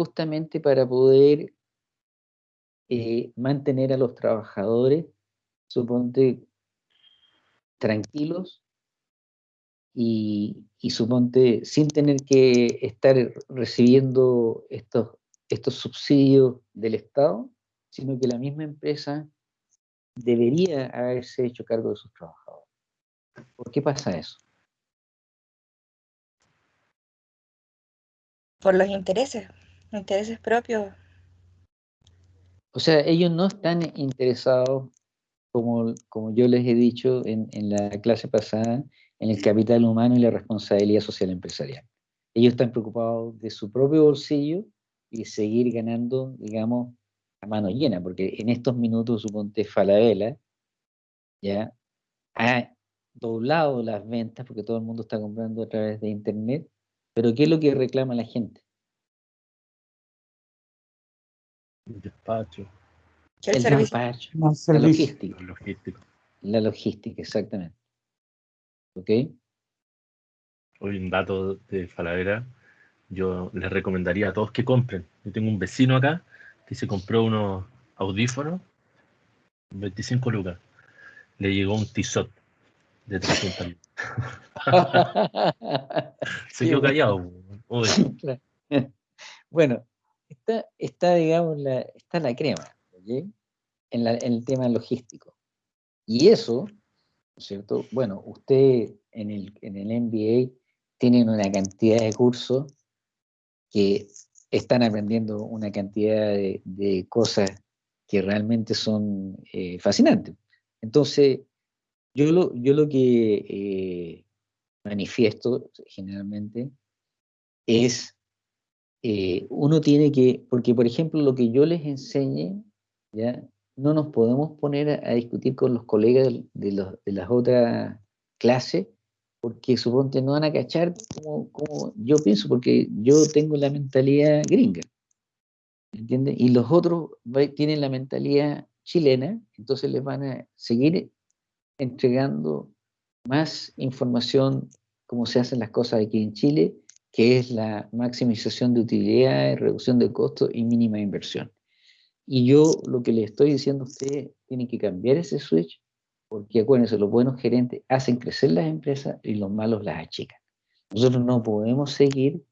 justamente para poder eh, mantener a los trabajadores, suponte, tranquilos y, suponte sin tener que estar recibiendo estos, estos subsidios del Estado, sino que la misma empresa debería haberse hecho cargo de sus trabajadores. ¿Por qué pasa eso? Por los intereses, intereses propios. O sea, ellos no están interesados, como, como yo les he dicho en, en la clase pasada, en el capital humano y la responsabilidad social empresarial. Ellos están preocupados de su propio bolsillo y seguir ganando, digamos, a mano llena, porque en estos minutos, suponte Falabella, ya ha doblado las ventas porque todo el mundo está comprando a través de internet, pero ¿qué es lo que reclama la gente? El despacho. El, despacho. La logística. La logística, exactamente. ¿Ok? Hoy un dato de Falavera, yo les recomendaría a todos que compren. Yo tengo un vecino acá que se compró unos audífonos, 25 lucas. Le llegó un Tissot de 300 Se quedó callado. Bueno, está, está, digamos, la, está la crema, en, en, el tema logístico. Y eso, ¿cierto? Bueno, usted en el, en el MBA tienen una cantidad de cursos que están aprendiendo una cantidad de, cosas que realmente son eh, fascinantes. Entonces, yo lo, yo lo que eh, manifiesto generalmente es, eh, uno tiene que, porque por ejemplo lo que yo les enseñe, ¿ya? no nos podemos poner a, discutir con los colegas de, los, de las otras clases, porque suponte no van a cachar como, yo pienso, porque yo tengo la mentalidad gringa, ¿entiendes? Y los otros tienen la mentalidad chilena, entonces les van a seguir entregando más información como se hacen las cosas aquí en Chile, que es la maximización de utilidades, reducción de costos y mínima inversión. Y yo lo que le estoy diciendo a ustedes, tienen que cambiar ese switch, porque acuérdense, los buenos gerentes hacen crecer las empresas y los malos las achican. Nosotros no podemos seguir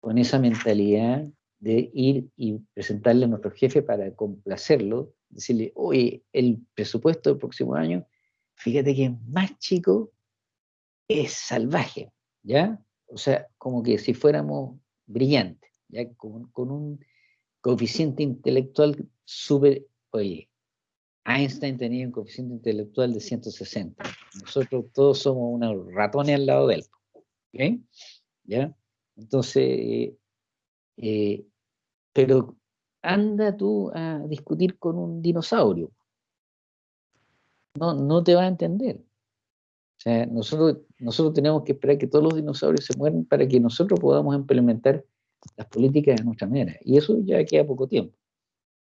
con esa mentalidad de ir y presentarle a nuestro jefe para complacerlo, decirle, oye, el presupuesto del próximo año fíjate que más chico es salvaje, ¿ya? O sea, como que si fuéramos brillantes, ¿ya? Con, un coeficiente intelectual súper, oye, Einstein tenía un coeficiente intelectual de 160. Nosotros todos somos unos ratones al lado de él. ¿Ya? Entonces, eh, pero anda tú a discutir con un dinosaurio no, no te va a entender. O sea, nosotros, nosotros tenemos que esperar que todos los dinosaurios se mueran para que nosotros podamos implementar las políticas de nuestra manera. Y eso ya queda poco tiempo,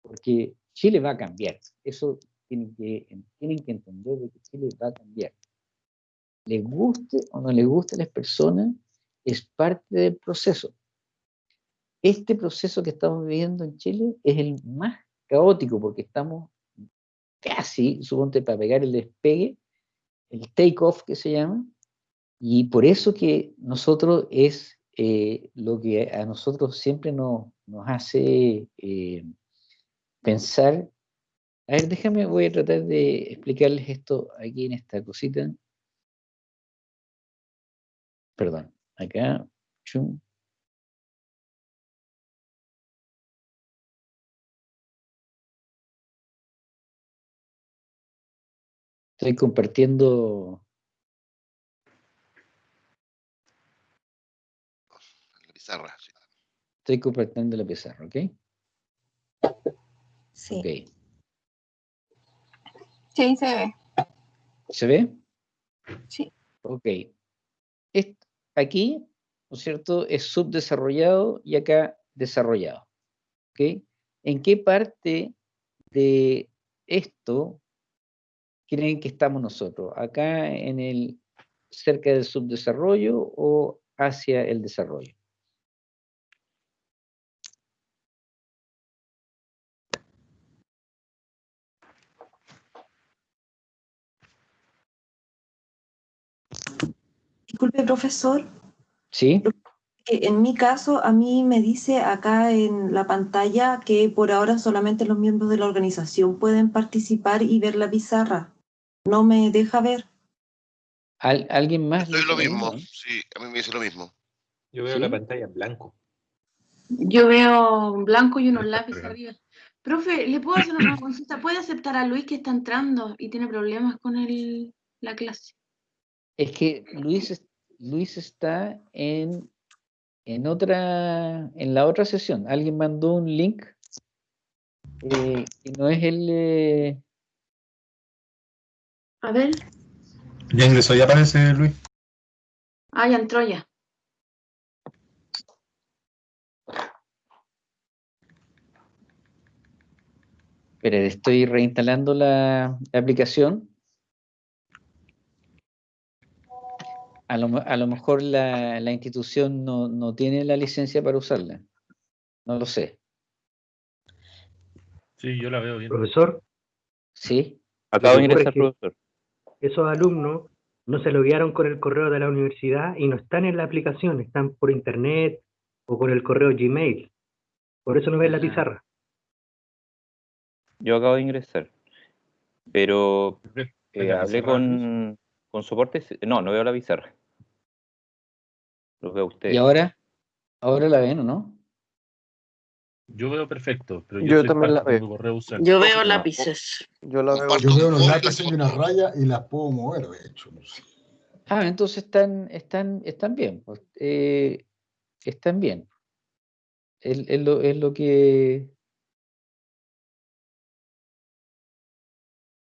porque Chile va a cambiar. Eso tienen que, tienen que entender de que Chile va a cambiar. Les guste o no les guste a las personas, es parte del proceso. Este proceso que estamos viviendo en Chile es el más caótico porque estamos casi, suponte, para pegar el despegue, el take-off que se llama, y por eso que nosotros es eh, lo que a nosotros siempre nos, nos hace eh, pensar. A ver, déjame, voy a tratar de explicarles esto aquí en esta cosita. Perdón, acá. Chum. Estoy compartiendo. La pizarra. Estoy compartiendo la pizarra, ¿ok? Sí. Okay. Sí, se ve. ¿Se ve? Sí. Ok. aquí, ¿no es cierto? Es subdesarrollado y acá desarrollado. ¿Ok? ¿En qué parte de esto creen que estamos nosotros? ¿Acá en el cerca del subdesarrollo o hacia el desarrollo? Disculpe, profesor. ¿Sí? que En mi caso, a mí me dice acá en la pantalla que por ahora solamente los miembros de la organización pueden participar y ver la pizarra. No me deja ver. ¿Al- ¿Alguien más? Lo mismo, no? sí, a mí me dice lo mismo. Yo veo ¿Sí? la pantalla en blanco. Yo veo un blanco y unos lápices arriba. Profe, ¿le puedo hacer una consulta? ¿Puede aceptar a Luis que está entrando y tiene problemas con el, la clase? Es que Luis, Luis está en, en otra, en la otra sesión. Alguien mandó un link eh, que no es el. eh, A ver. Ya ingresó, ya aparece Luis. Ah, ya entró ya. Espera, estoy reinstalando la, la aplicación. A lo, a lo mejor la, la institución no, no tiene la licencia para usarla. No lo sé. Sí, yo la veo bien. Profesor, ¿Sí? Acabo de ingresar, profesor. esos alumnos no se loguearon con el correo de la universidad y no están en la aplicación, están por internet o con el correo Gmail. Por eso no ven la Ah. pizarra. Yo acabo de ingresar. Pero ¿Ves eh, hablé con, con soporte. No, no veo la pizarra. Lo veo a usted. ¿Y ahora? ¿Ahora la ven o no? Yo veo perfecto, pero Yo yo, también la veo. Yo veo lápices. Yo la veo. Yo veo los lápices y una raya y las puedo mover, de hecho. no sé. Ah, entonces están, están, están bien. pues, eh, están bien. Es, es lo, es lo que.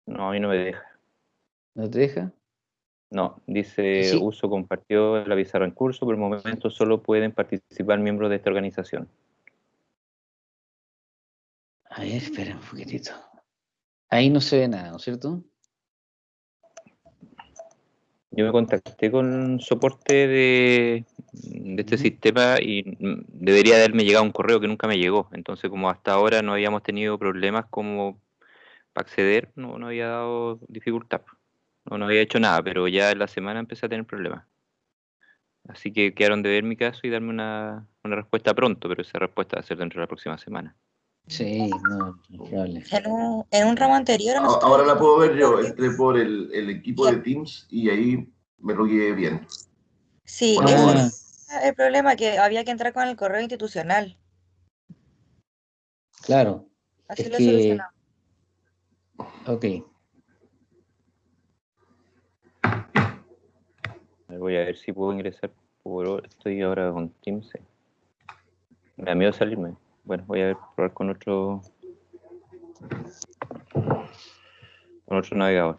No, a mí no me deja. ¿No te deja? No, dice Sí. uso compartido en la pizarra en curso. Por el momento solo pueden participar miembros de esta organización. A ver, espera un poquitito. Ahí no se ve nada, ¿no es cierto? Yo me contacté con soporte de, de este sistema y mm, debería haberme llegado un correo que nunca me llegó. Entonces, como hasta ahora no habíamos tenido problemas como para acceder, no, no había dado dificultad. No, no había hecho nada, pero ya en la semana empecé a tener problemas. Así que quedaron de ver mi caso y darme una, una respuesta pronto, pero esa respuesta va a ser dentro de la próxima semana. Sí, no, hable. En un, en un ramo anterior. Ahora la puedo ver yo, entré por el, el equipo de Teams y ahí me logué bien. Sí, Bueno, ese bueno. es el problema, que había que entrar con el correo institucional. Claro, Así Es lo he que- solucionado. ok. A ver, Voy a ver si puedo ingresar por... Estoy ahora con Teams. Me da miedo salirme. Bueno, voy a probar con otro... Con otro navegador.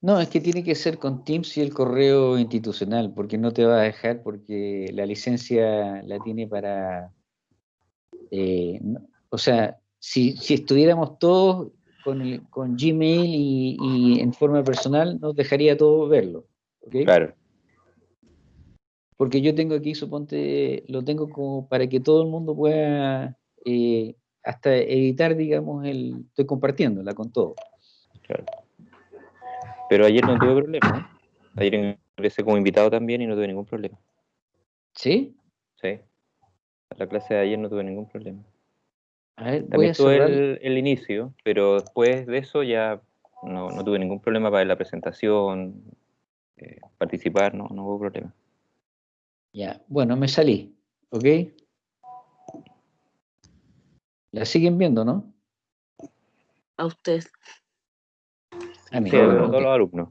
No, es que tiene que ser con Teams y el correo institucional, porque no te va a dejar, porque la licencia la tiene para... eh, o sea, si, si estuviéramos todos con, el- con Gmail y, y en forma personal, nos dejaría todo verlo. ¿ok? Claro. Porque yo tengo aquí, suponte, lo tengo como para que todo el mundo pueda eh, hasta editar, digamos, el, estoy compartiéndola con todo. Claro. Pero ayer no tuve problema. ¿eh? Ayer ingresé como invitado también y no tuve ningún problema. ¿Sí? Sí. A la clase de ayer no tuve ningún problema. A ver, También tuve el, el inicio, pero después de eso ya no, no tuve ningún problema para ver la presentación, eh, participar, no, no hubo problema. Ya, bueno, me salí, ¿ok? La siguen viendo, ¿no? A usted. A mí, Sí, todos los alumnos.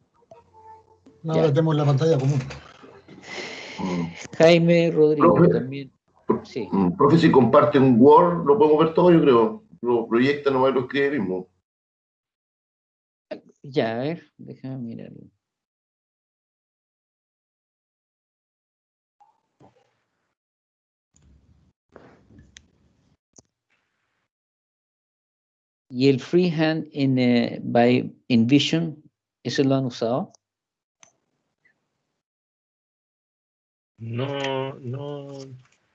No, ahora tenemos la pantalla común. Jaime Rodrigo también. Sí, Profe, si comparte un Word, lo podemos ver todo, yo creo. Lo proyecta, nomás lo escribe mismo. ya, a ver, déjame mirarlo. ¿Y el freehand en, eh, by Envision, eso lo han usado? No, no,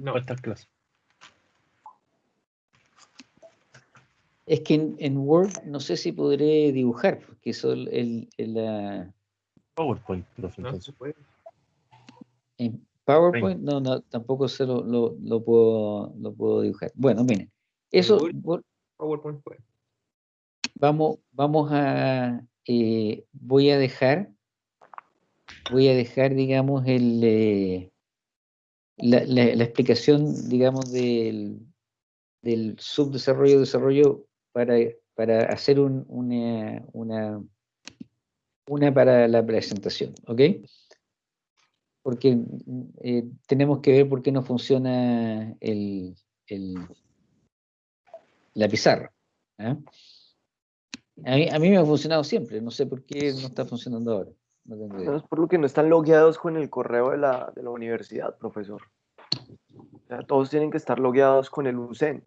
no, esta clase. Es que en, en Word no sé si podré dibujar, porque eso el, el- el, ah, PowerPoint, profe, No se puede. en PowerPoint no, no, tampoco se lo, lo, lo puedo, lo puedo dibujar. Bueno, miren, eso. Word- PowerPoint puede. vamos, vamos a, eh, voy a dejar, voy a dejar, digamos, el, eh, la, explicación, digamos, del, del subdesarrollo, desarrollo para, para hacer un- una, una, para la presentación, ¿ok? Porque eh, tenemos que ver por qué no funciona el, el- la pizarra. ¿ah? A mí, a mí me ha funcionado siempre, no sé por qué no está funcionando ahora. No tengo idea. Por lo que no están logueados con el correo de la, de la universidad, profesor. O sea, todos tienen que estar logueados con el UCEN.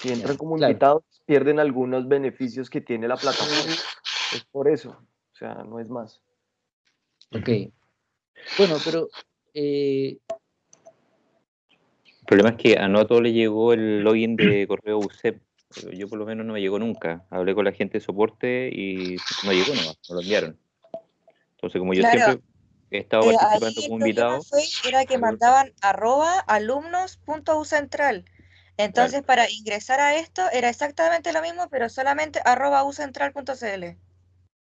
Si entran como claro. invitados, pierden algunos beneficios que tiene la plataforma. Es por eso. O sea, no es más. Ok. Bueno, pero eh, El problema es que a no a todos le llegó el login de correo UCEP. Yo por lo menos no me llegó nunca. Hablé con la gente de soporte y no llegó nomás, no lo enviaron. Entonces, como yo Claro. siempre he estado Eh, participando como invitado, fue era que mandaban arroba alumnos.ucentral. Entonces, para ingresar a esto era exactamente lo mismo, pero solamente arroba ucentral.cl.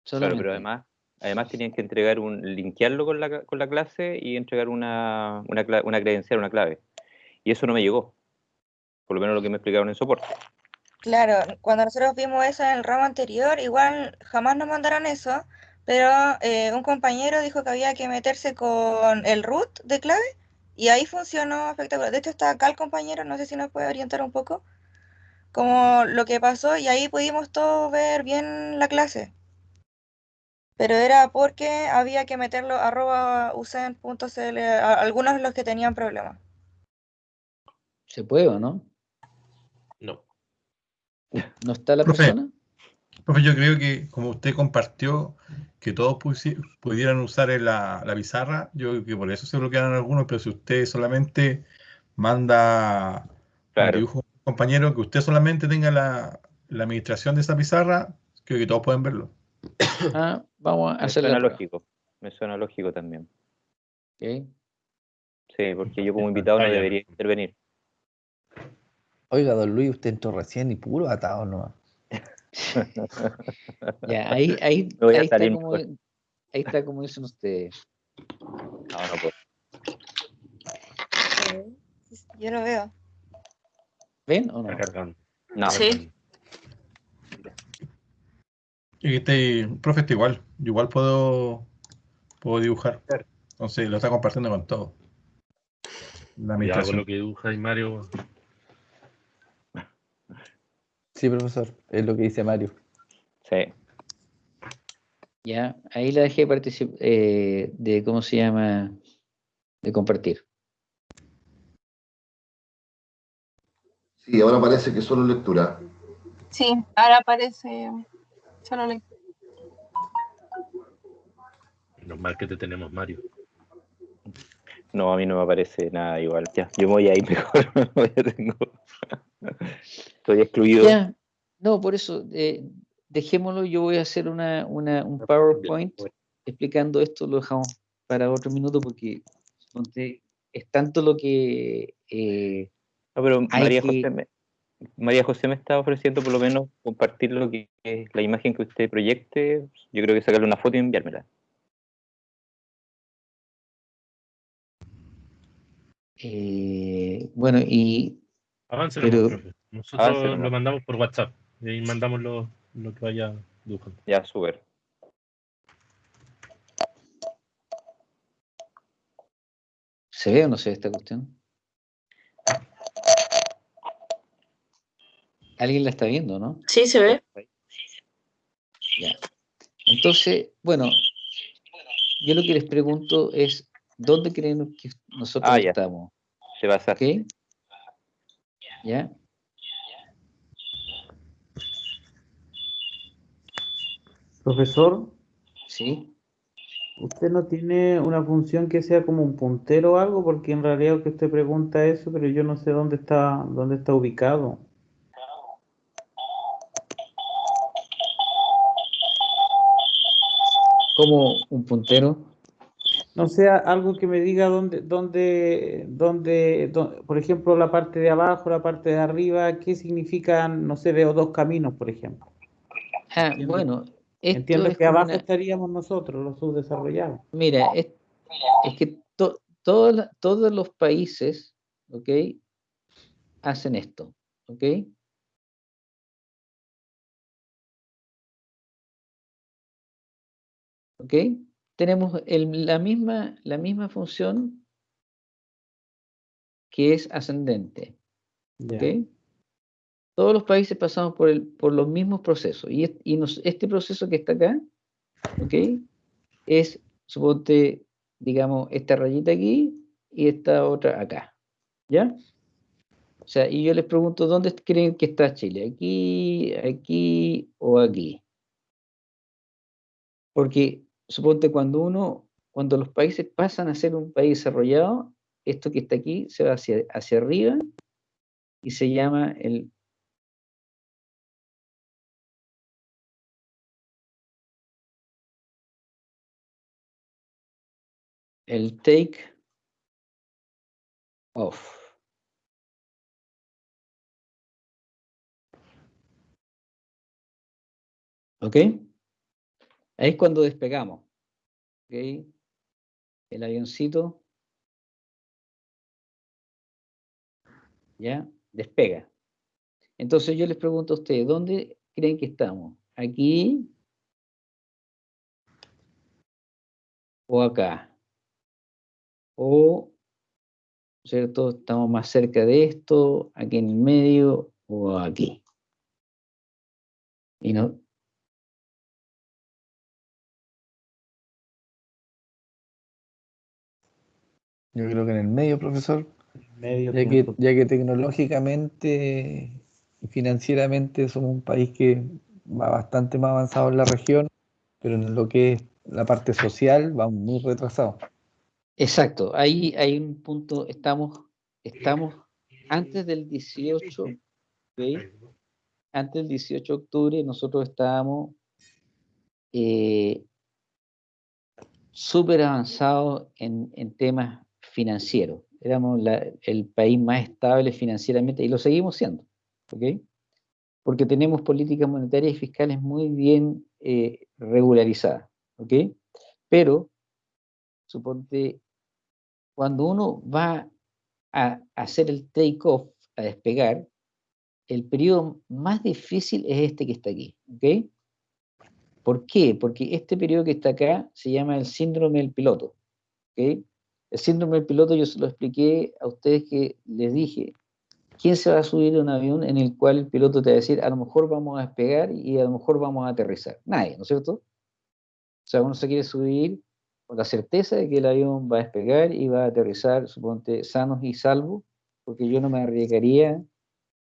claro, pero además, además tenían que entregar un, linkearlo con la, con la clase y entregar una, una, una credencial, una clave. Y eso no me llegó. Por lo menos lo que me explicaron en soporte. Claro, cuando nosotros vimos eso en el ramo anterior, igual jamás nos mandaron eso, pero eh, un compañero dijo que había que meterse con el root de clave y ahí funcionó espectacular. De hecho, está acá el compañero, no sé si nos puede orientar un poco, como lo que pasó y ahí pudimos todos ver bien la clase. Pero era porque había que meterlo arroba usen.cl a algunos de los que tenían problemas. ¿Se puede o no? No. ¿No está la Profe. persona? Profe, yo creo que como usted compartió que todos pusi- pudieran usar la, la pizarra, yo creo que por eso se bloquearon algunos, pero si usted solamente manda un Claro. dibujo a un compañero, que usted solamente tenga la, la administración de esa pizarra, creo que todos pueden verlo. Ah, vamos a Me hacer la suena lógico. Me suena lógico también. ¿ok? Sí, porque yo como invitado no debería intervenir. Oiga, don Luis, usted entró recién y puro atado nomás. Ya, ahí, ahí, ahí está como, ahí está como dicen ustedes. No, no puedo. Yo lo veo. ¿Ven o no? No. Sí. Y este, profe, está igual. Yo igual puedo, puedo dibujar. Entonces lo está compartiendo con todo. La Cuidado con lo que dibuja ahí Mario. Sí, profesor, es lo que dice Mario. Sí. Ya, ahí la dejé participar de, ¿cómo se llama? De compartir. Sí, ahora parece que solo lectura. Sí, ahora aparece solo le- Menos mal que te tenemos, Mario. No, a mí no me parece nada igual. Ya, yo me voy a ir mejor. ya tengo. Estoy excluido. Ya, no, por eso, eh, dejémoslo, yo voy a hacer una, una, un PowerPoint explicando esto, lo dejamos para otro minuto porque es tanto lo que... eh, No, pero hay María que- José, me, María José me está ofreciendo por lo menos compartir lo que es la imagen que usted proyecte. Yo creo que sacarle una foto y enviármela. Eh, bueno, y Avance. Nosotros lo mandamos por WhatsApp. Y ahí mandamos lo, lo que vaya dibujando. Ya, súper. ¿se ve o no se ve esta cuestión? ¿Alguien la está viendo, no? Sí, se ve. Ya. Entonces, bueno, yo lo que les pregunto es, ¿Dónde creen que nosotros ah, estamos? Se va a ¿Ya? Profesor. Sí. Usted no tiene una función que sea como un puntero o algo, porque en realidad lo que usted pregunta eso, pero yo no sé dónde está, dónde está ubicado. Como un puntero. No sea algo que me diga dónde, dónde, dónde, dó- por ejemplo, la parte de abajo, la parte de arriba, qué significan, no sé, veo dos caminos, por ejemplo. Ah, bueno, esto Entiendo es que abajo una- estaríamos nosotros, los subdesarrollados. Mira, es, es que to- todos la- todos los países, ¿ok? Hacen esto, ¿ok? ¿Ok? Tenemos el- la misma, la misma función que es ascendente. Todos los países pasamos por, el, por los mismos procesos y, es- y nos- este proceso que está acá, ¿ok? Es, suponte, digamos, esta rayita aquí y esta otra acá, ¿ya? O sea, y yo les pregunto, ¿dónde creen que está Chile? ¿Aquí, aquí o aquí? Porque, suponte, cuando uno, cuando los países pasan a ser un país desarrollado, esto que está aquí se va hacia, hacia arriba y se llama el el take off. ¿Ok? Ahí es cuando despegamos. ¿Ok? El avioncito ya despega. Entonces yo les pregunto a ustedes, ¿dónde creen que estamos? ¿Aquí o acá? O, ¿cierto? Estamos más cerca de esto, aquí en el medio o aquí. Y no, Yo creo que en el medio, profesor, Medio ya que, ya que tecnológicamente y financieramente somos un país que va bastante más avanzado en la región, pero en lo que es la parte social vamos muy retrasados. Exacto, ahí hay un punto, estamos, estamos antes del 18, ¿ok? Antes del 18 de octubre nosotros estábamos eh, súper avanzados en, en temas financieros. Éramos el país más estable financieramente y lo seguimos siendo, ¿ok? Porque tenemos políticas monetarias y fiscales muy bien eh, regularizadas, ¿ok? Pero, suponte, cuando uno va a hacer el take-off, a despegar, el periodo más difícil es este que está aquí, ¿ok? ¿Por qué? Porque este periodo que está acá se llama el síndrome del piloto, ¿ok? El síndrome del piloto yo se lo expliqué a ustedes que les dije, ¿quién se va a subir a un avión en el cual el piloto te va a decir, a lo mejor vamos a despegar y a lo mejor vamos a aterrizar? Nadie, ¿no es cierto? O sea, uno se quiere subir con la certeza de que el avión va a despegar y va a aterrizar, suponte, sanos y salvos, porque yo no me arriesgaría,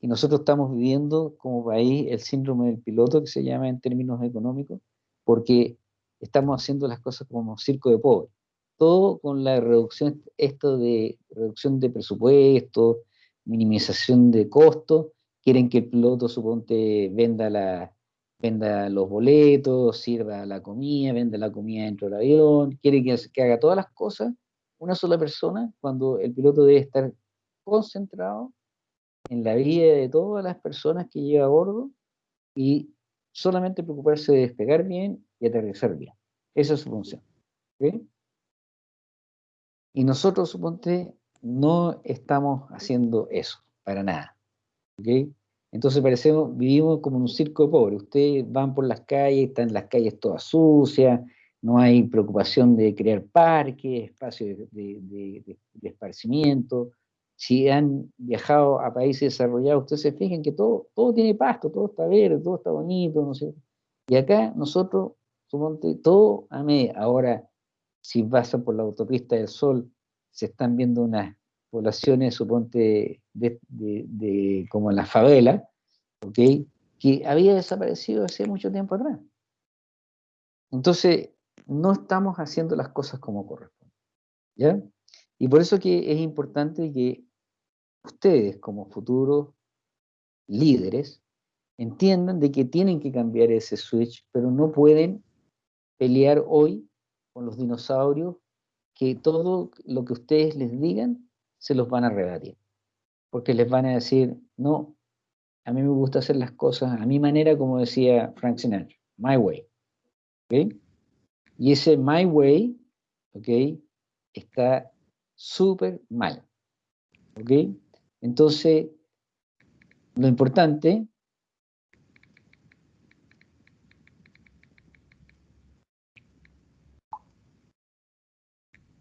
y nosotros estamos viviendo como país el síndrome del piloto, que se llama en términos económicos, porque estamos haciendo las cosas como circo de pobres. Todo con la reducción, esto de reducción de presupuesto, minimización de costos, quieren que el piloto, suponte, venda la, venda los boletos, sirva la comida, venda la comida dentro del avión, quiere que, que haga todas las cosas una sola persona cuando el piloto debe estar concentrado en la vida de todas las personas que lleva a bordo y solamente preocuparse de despegar bien y aterrizar bien. Esa es su función. ¿ok? Y nosotros, suponte, no estamos haciendo eso, para nada. ¿ok? Entonces parecemos, vivimos como en un circo de pobres. Ustedes van por las calles, están las calles todas sucias, no hay preocupación de crear parques, espacios de, de- esparcimiento. Si han viajado a países desarrollados, ustedes se fijan que todo, todo tiene pasto, todo está verde, todo está bonito, no sé. Y acá nosotros, suponte, todo a media. Ahora, si pasan por la autopista del Sol, se están viendo unas poblaciones, suponte, de, de- de- como en la favela, ¿ok? Que había desaparecido hace mucho tiempo atrás. Entonces, no estamos haciendo las cosas como corresponde, ¿ya? Y por eso que es importante que ustedes, como futuros líderes, entiendan de que tienen que cambiar ese switch, pero no pueden pelear hoy con los dinosaurios que todo lo que ustedes les digan se los van a rebatir. Porque les van a decir, no, a mí me gusta hacer las cosas a mi manera, como decía Frank Sinatra, my way. ¿ok? Y ese my way, ¿ok? Está súper mal. ¿Ok? Entonces, lo importante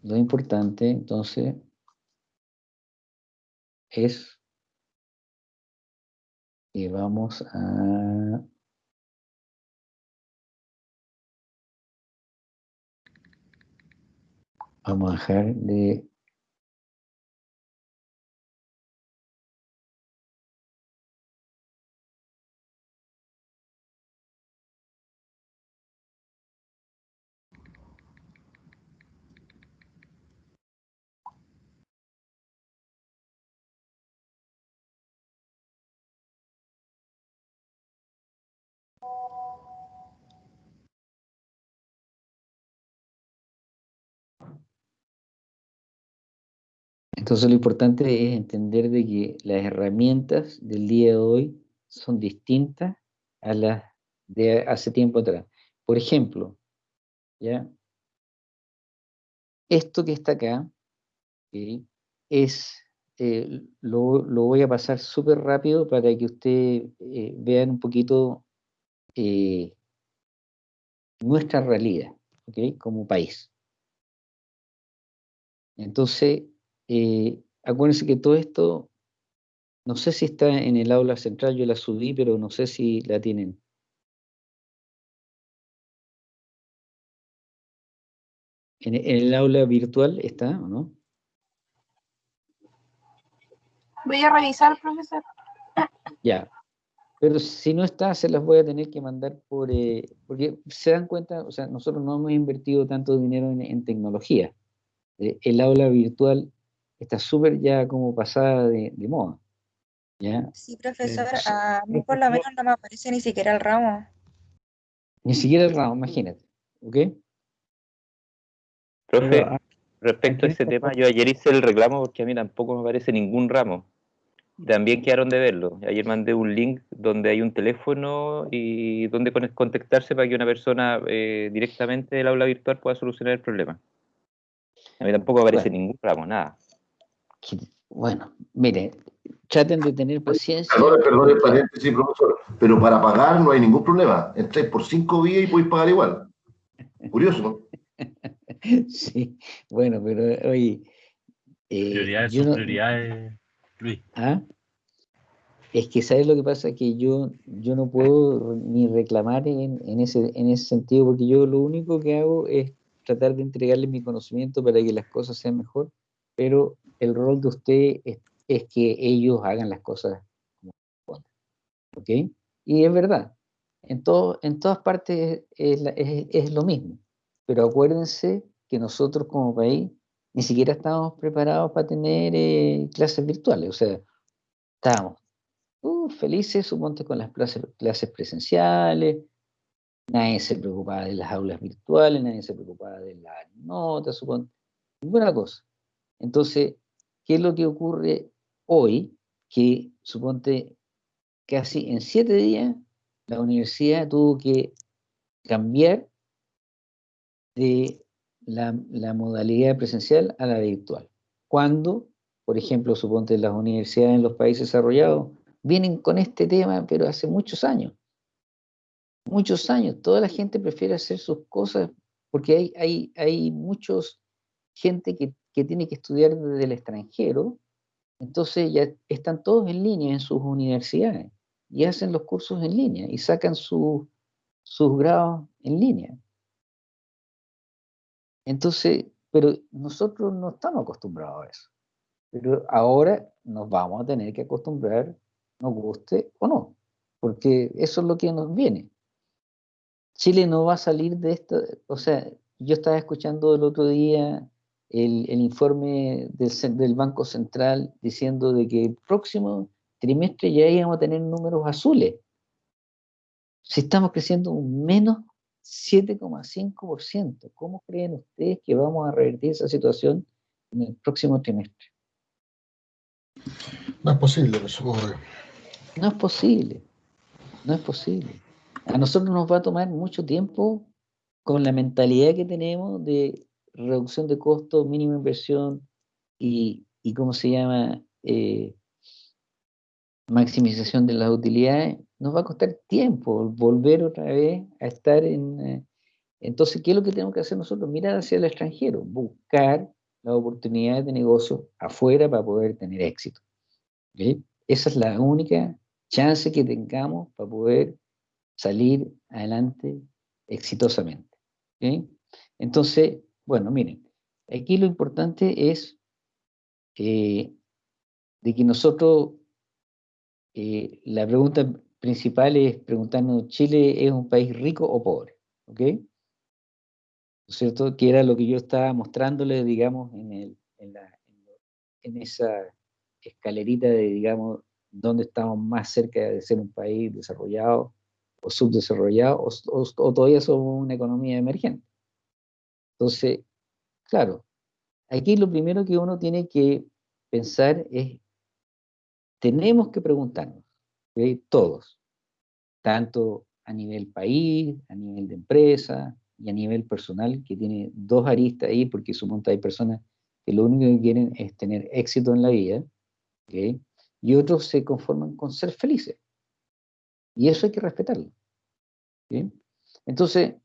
lo importante entonces es que vamos a vamos dejar de Entonces lo importante es entender de que las herramientas del día de hoy son distintas a las de hace tiempo atrás. Por ejemplo, ¿ya? esto que está acá es, eh, lo, lo voy a pasar súper rápido para que ustedes eh, vean un poquito eh, nuestra realidad ¿ok? como país. Entonces, eh, acuérdense que todo esto, no sé si está en el aula central, yo la subí, pero no sé si la tienen. En, el aula virtual está, ¿o no? Voy a revisar, profesor. Ya. Pero si no está, se las voy a tener que mandar por... eh, porque se dan cuenta, o sea, nosotros no hemos invertido tanto dinero en, en tecnología. Eh, el aula virtual está súper ya como pasada de, de moda. ¿Ya? Sí, profesor, Eh, a mí por lo menos no me aparece ni siquiera el ramo. Ni siquiera el ramo, imagínate. ¿Ok? Profe, Pero, ah, respecto a ese tema, yo ayer hice el reclamo porque a mí tampoco me aparece ningún ramo. También quedaron de verlo. Ayer mandé un link donde hay un teléfono y donde con- contactarse para que una persona eh, directamente del aula virtual pueda solucionar el problema. A mí tampoco aparece Bueno. ningún ramo, nada. Que- bueno, mire, traten de tener paciencia. Perdón, perdón, el paréntesis, profesor. Pero para pagar no hay ningún problema. Entráis por cinco días y podéis pagar igual. Curioso, ¿no? Sí, bueno, pero oye, eh, Prioridades yo son no- prioridades, Luis. ¿Ah? Es que, ¿sabes lo que pasa? Que yo, yo no puedo ni reclamar en, en ese, en ese sentido, porque yo lo único que hago es tratar de entregarles mi conocimiento para que las cosas sean mejor, pero el rol de usted es, es que ellos hagan las cosas como ¿ok? Y es verdad, en, todo, en todas partes es lo mismo, pero acuérdense que nosotros como país ni siquiera estábamos preparados para tener eh, clases virtuales, o sea, estábamos uh, felices, suponte, con las clases, clases presenciales, nadie se preocupaba de las aulas virtuales, nadie se preocupaba de las notas, suponte, ninguna cosa. Entonces, ¿qué es lo que ocurre hoy? Que, suponte, casi en siete días, la universidad tuvo que cambiar de la, modalidad presencial a la virtual. Cuando, por ejemplo, suponte las universidades en los países desarrollados vienen con este tema, pero hace muchos años. Muchos años. Toda la gente prefiere hacer sus cosas porque hay, hay, hay muchos gente que, que tiene que estudiar desde el extranjero, entonces ya están todos en línea en sus universidades y hacen los cursos en línea y sacan su- sus grados en línea. Entonces, pero nosotros no estamos acostumbrados a eso. Pero ahora nos vamos a tener que acostumbrar, nos guste o no, porque eso es lo que nos viene. Chile no va a salir de esto, o sea, yo estaba escuchando el otro día el, el informe del, Banco Central diciendo de que el próximo trimestre ya íbamos a tener números azules. Si estamos creciendo un menos 7,5%. ¿Cómo creen ustedes que vamos a revertir esa situación en el próximo trimestre? No es posible, eso, obvio. No es posible, no es posible. A nosotros nos va a tomar mucho tiempo con la mentalidad que tenemos de reducción de costos, mínima inversión y, y ¿cómo se llama? Eh, maximización de las utilidades, nos va a costar tiempo volver otra vez a estar en... eh, entonces, ¿qué es lo que tenemos que hacer nosotros? Mirar hacia el extranjero, buscar las oportunidades de negocio afuera para poder tener éxito. Esa es la única chance que tengamos para poder salir adelante exitosamente. Entonces, bueno, miren, aquí lo importante es eh, de que nosotros, eh, la pregunta principal es preguntarnos, ¿Chile es un país rico o pobre? ¿Ok? ¿No es cierto? Que era lo que yo estaba mostrándoles, digamos, en, esa escalerita de, digamos, dónde estamos más cerca de ser un país desarrollado o subdesarrollado, o todavía somos una economía emergente. Entonces, claro, aquí lo primero que uno tiene que pensar es, tenemos que preguntarnos, todos, tanto a nivel país, a nivel de empresa y a nivel personal, que tiene dos aristas ahí, porque supongo hay personas que lo único que quieren es tener éxito en la vida, y otros se conforman con ser felices. Y eso hay que respetarlo. Entonces,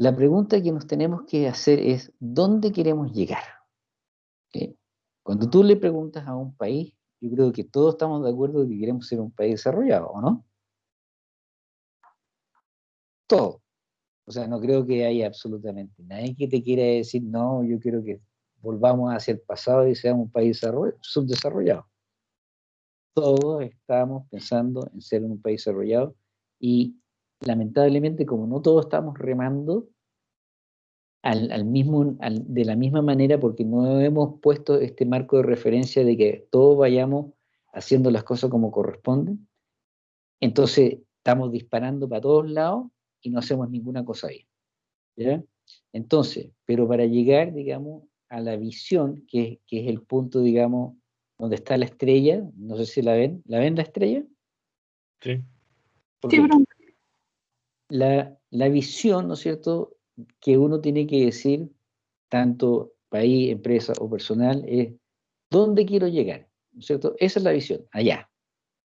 la pregunta que nos tenemos que hacer es, ¿dónde queremos llegar? Cuando tú le preguntas a un país, yo creo que todos estamos de acuerdo que queremos ser un país desarrollado, ¿o no? Todo. O sea, no creo que haya absolutamente nadie que te quiera decir, no, yo quiero que volvamos hacia el pasado y seamos un país desarroll- subdesarrollado. Todos estamos pensando en ser un país desarrollado y lamentablemente como no todos estamos remando al, al mismo, al- de la misma manera porque no hemos puesto este marco de referencia de que todos vayamos haciendo las cosas como corresponden, entonces estamos disparando para todos lados y no hacemos ninguna cosa bien. ¿ya? Entonces, pero para llegar, digamos, a la visión, que, que es el punto, digamos, donde está la estrella, no sé si la ven, ¿la ven la estrella? Sí. Ok. Sí, la, la visión, ¿no es cierto?, que uno tiene que decir, tanto país, empresa o personal, es ¿dónde quiero llegar? ¿No es cierto? Esa es la visión, allá.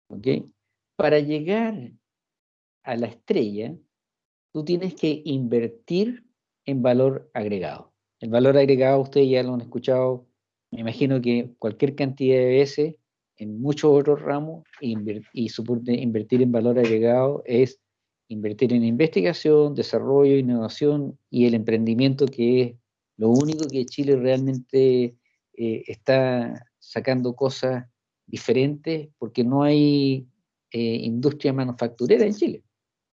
¿Ok? Para llegar a la estrella, tú tienes que invertir en valor agregado. El valor agregado, ustedes ya lo han escuchado, me imagino que cualquier cantidad de veces en muchos otros ramos, y invertir en valor agregado es invertir en investigación, desarrollo, innovación y el emprendimiento, que es lo único que Chile realmente eh, está sacando cosas diferentes, porque no hay eh, industria manufacturera en Chile.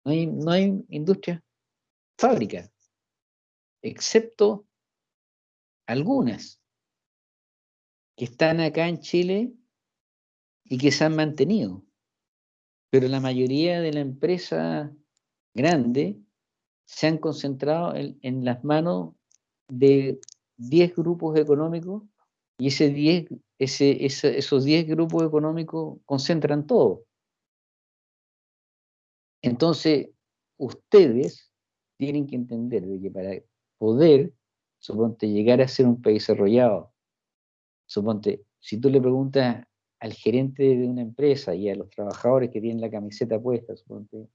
No hay, no hay industria fábrica, excepto algunas que están acá en Chile y que se han mantenido. Pero la mayoría de la empresa grande se han concentrado en, las manos de 10 grupos económicos y ese 10, ese, ese- esos 10 grupos económicos concentran todo. Entonces, ustedes tienen que entender de que para poder, suponte, llegar a ser un país desarrollado, suponte, si tú le preguntas al gerente de una empresa y a los trabajadores que tienen la camiseta puesta, suponte,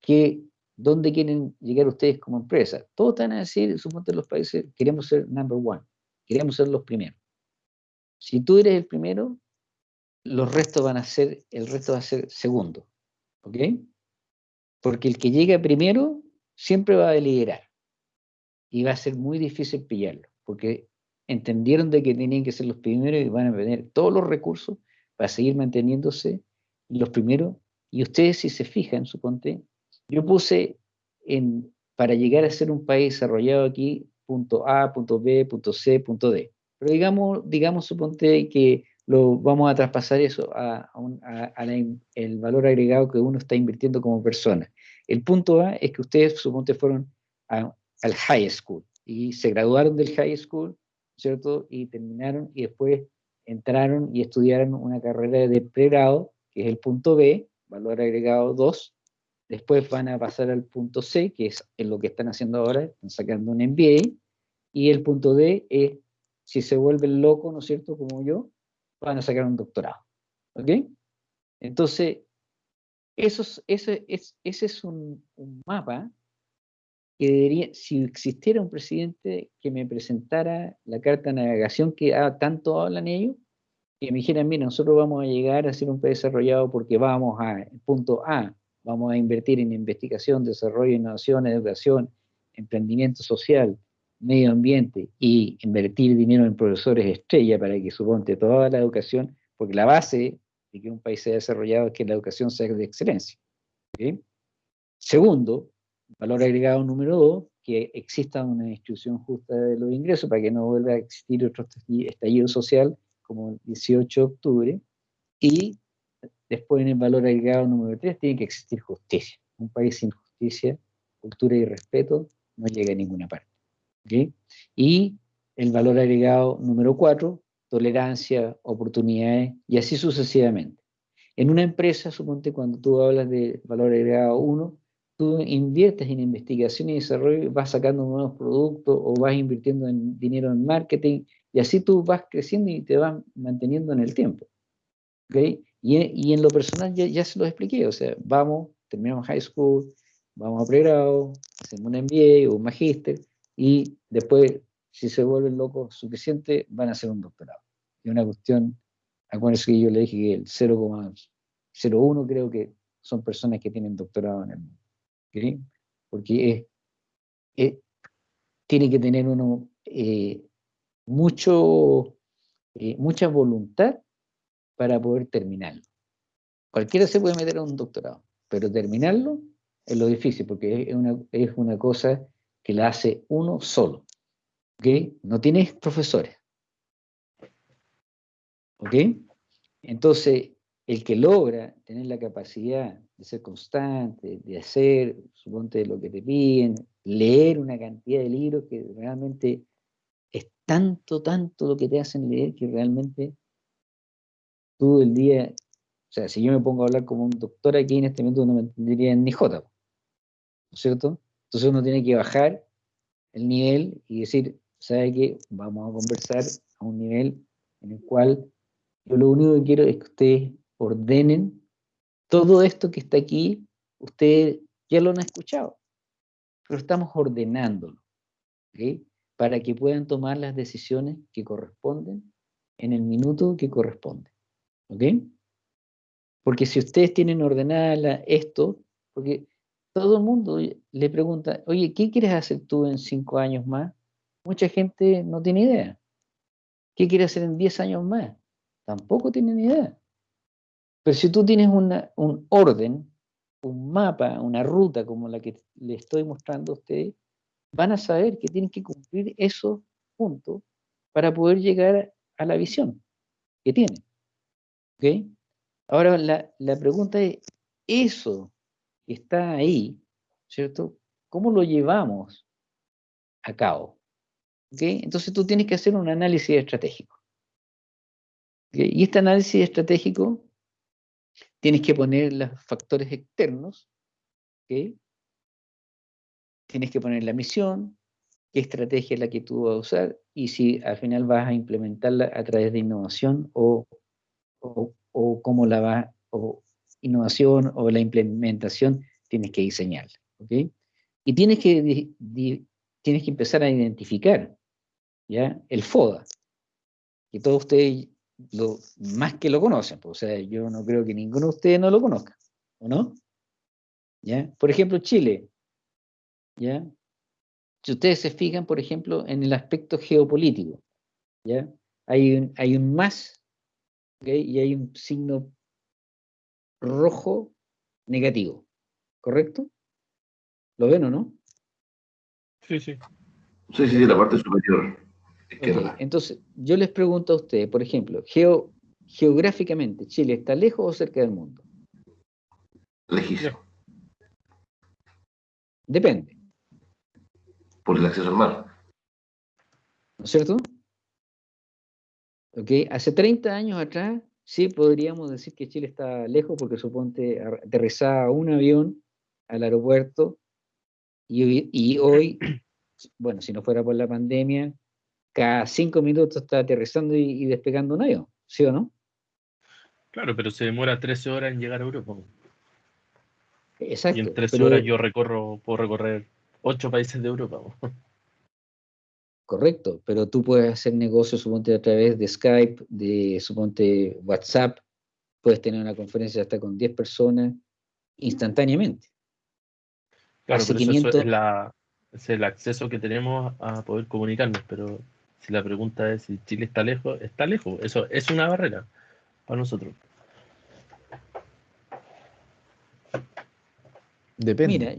que, ¿dónde quieren llegar ustedes como empresa? Todos están a decir, suponte los países, queremos ser number one, queremos ser los primeros. Si tú eres el primero, los restos van a ser, el resto va a ser segundo, ¿ok? Porque el que llega primero siempre va a liderar y va a ser muy difícil pillarlo, porque entendieron de que tenían que ser los primeros y van a tener todos los recursos para seguir manteniéndose los primeros. Y ustedes si se fijan, suponte, yo puse en, para llegar a ser un país desarrollado aquí, punto A, punto B, punto C, punto D. Pero digamos, digamos suponte que lo vamos a traspasar eso a, a el valor agregado que uno está invirtiendo como persona. El punto A es que ustedes, suponte, fueron al high school y se graduaron del high school, ¿cierto? Y terminaron y después entraron y estudiaron una carrera de pregrado, que es el punto B, valor agregado 2. Después van a pasar al punto C, que es lo que están haciendo ahora, están sacando un MBA. Y el punto D es, si se vuelven locos, ¿no es cierto? Como yo, van a sacar un doctorado. ¿Ok? Entonces, eso es- ese, es, ese es un, mapa que debería, si existiera un presidente que me presentara la carta de navegación que tanto hablan ellos, que me dijeran, mira, nosotros vamos a llegar a ser un país desarrollado porque vamos a, punto A, vamos a invertir en investigación, desarrollo, innovación, educación, emprendimiento social, medio ambiente y invertir dinero en profesores estrella para que suponte toda la educación, porque la base de que un país sea desarrollado es que la educación sea de excelencia. ¿ok? Segundo, valor agregado número dos, que exista una distribución justa de los ingresos para que no vuelva a existir otro estalli- estallido social como el 18 de octubre. Y después en el valor agregado número tres tiene que existir justicia. Un país sin justicia, cultura y respeto no llega a ninguna parte. Y el valor agregado número cuatro, tolerancia, oportunidades y así sucesivamente. En una empresa, suponte cuando tú hablas de valor agregado 1, tú inviertes en investigación y desarrollo, vas sacando nuevos productos o vas invirtiendo en dinero en marketing y así tú vas creciendo y te vas manteniendo en el tiempo. ¿ok? Y, y en lo personal ya, se lo expliqué, o sea, vamos, terminamos high school, vamos a pregrado, hacemos un MBA o un magíster y después, si se vuelven locos suficiente, van a hacer un doctorado. Y una cuestión, acuérdense que yo le dije que el 0,01 creo que son personas que tienen doctorado en el mundo. ¿ok? Porque es, es- tiene que tener uno eh, mucho, eh, mucha voluntad para poder terminarlo. Cualquiera se puede meter a un doctorado, pero terminarlo es lo difícil, porque es una, es una cosa que la hace uno solo. ¿ok? No tienes profesores. ¿ok? Entonces, el que logra tener la capacidad de ser constante, de hacer, suponte lo que te piden, leer una cantidad de libros que realmente es tanto, tanto lo que te hacen leer que realmente tú el día, o sea, si yo me pongo a hablar como un doctor aquí en este momento no me entendería ni jota, ¿no es cierto? Entonces uno tiene que bajar el nivel y decir, ¿sabe qué? Vamos a conversar a un nivel en el cual yo lo único que quiero es que ustedes ordenen todo esto que está aquí, ustedes ya lo han escuchado, pero estamos ordenándolo, ¿ok? Para que puedan tomar las decisiones que corresponden en el minuto que corresponde, ¿ok? Porque si ustedes tienen ordenada esto, porque todo el mundo le pregunta, oye, ¿qué quieres hacer tú en cinco años más? Mucha gente no tiene idea. ¿Qué quieres hacer en diez años más? Tampoco tienen idea. Pero si tú tienes una- un orden, un mapa, una ruta como la que le estoy mostrando a ustedes, van a saber que tienen que cumplir esos puntos para poder llegar a la visión que tienen. ¿Ok? Ahora la, la pregunta es, eso que está ahí, ¿cierto? ¿Cómo lo llevamos a cabo? ¿Ok? Entonces tú tienes que hacer un análisis estratégico. ¿ok? Y este análisis estratégico tienes que poner los factores externos, ¿ok? Tienes que poner la misión, qué estrategia es la que tú vas a usar y si al final vas a implementarla a través de innovación o, o, o cómo la vas, o innovación o la implementación tienes que diseñarla, ¿ok? Y tienes que, di- di- tienes que empezar a identificar, ¿ya? El FODA, que todos ustedes lo, más que lo conocen, pues, o sea, yo no creo que ninguno de ustedes no lo conozca, ¿o no? ¿Ya? Por ejemplo, Chile, ¿ya? Si ustedes se fijan, por ejemplo, en el aspecto geopolítico, ¿ya? Hay un, hay un más, ¿ok? Y hay un signo rojo negativo, ¿correcto? ¿Lo ven o no? Sí, sí. Sí, sí, sí, la parte superior. Entonces, yo les pregunto a ustedes, por ejemplo, geo- geográficamente, ¿Chile está lejos o cerca del mundo? Lejísimo. Depende, por el acceso al mar. ¿no es cierto? Ok, hace 30 años atrás, sí podríamos decir que Chile está lejos porque suponte aterrizaba un avión al aeropuerto y, hoy- y hoy, bueno, si no fuera por la pandemia, cada cinco minutos está aterrizando y, y despegando un avión, ¿sí o no? Claro, pero se demora 13 horas en llegar a Europa. Exacto. Y en 13 pero- horas yo recorro, puedo recorrer 8 países de Europa. Correcto, pero tú puedes hacer negocios, suponte, a través de Skype, de, suponte, WhatsApp, puedes tener una conferencia hasta con 10 personas instantáneamente. Claro, Hace pero eso- eso 500 es, la, es el acceso que tenemos a poder comunicarnos, pero si la pregunta es si Chile está lejos, está lejos. Eso es una barrera para nosotros. Depende. Mira,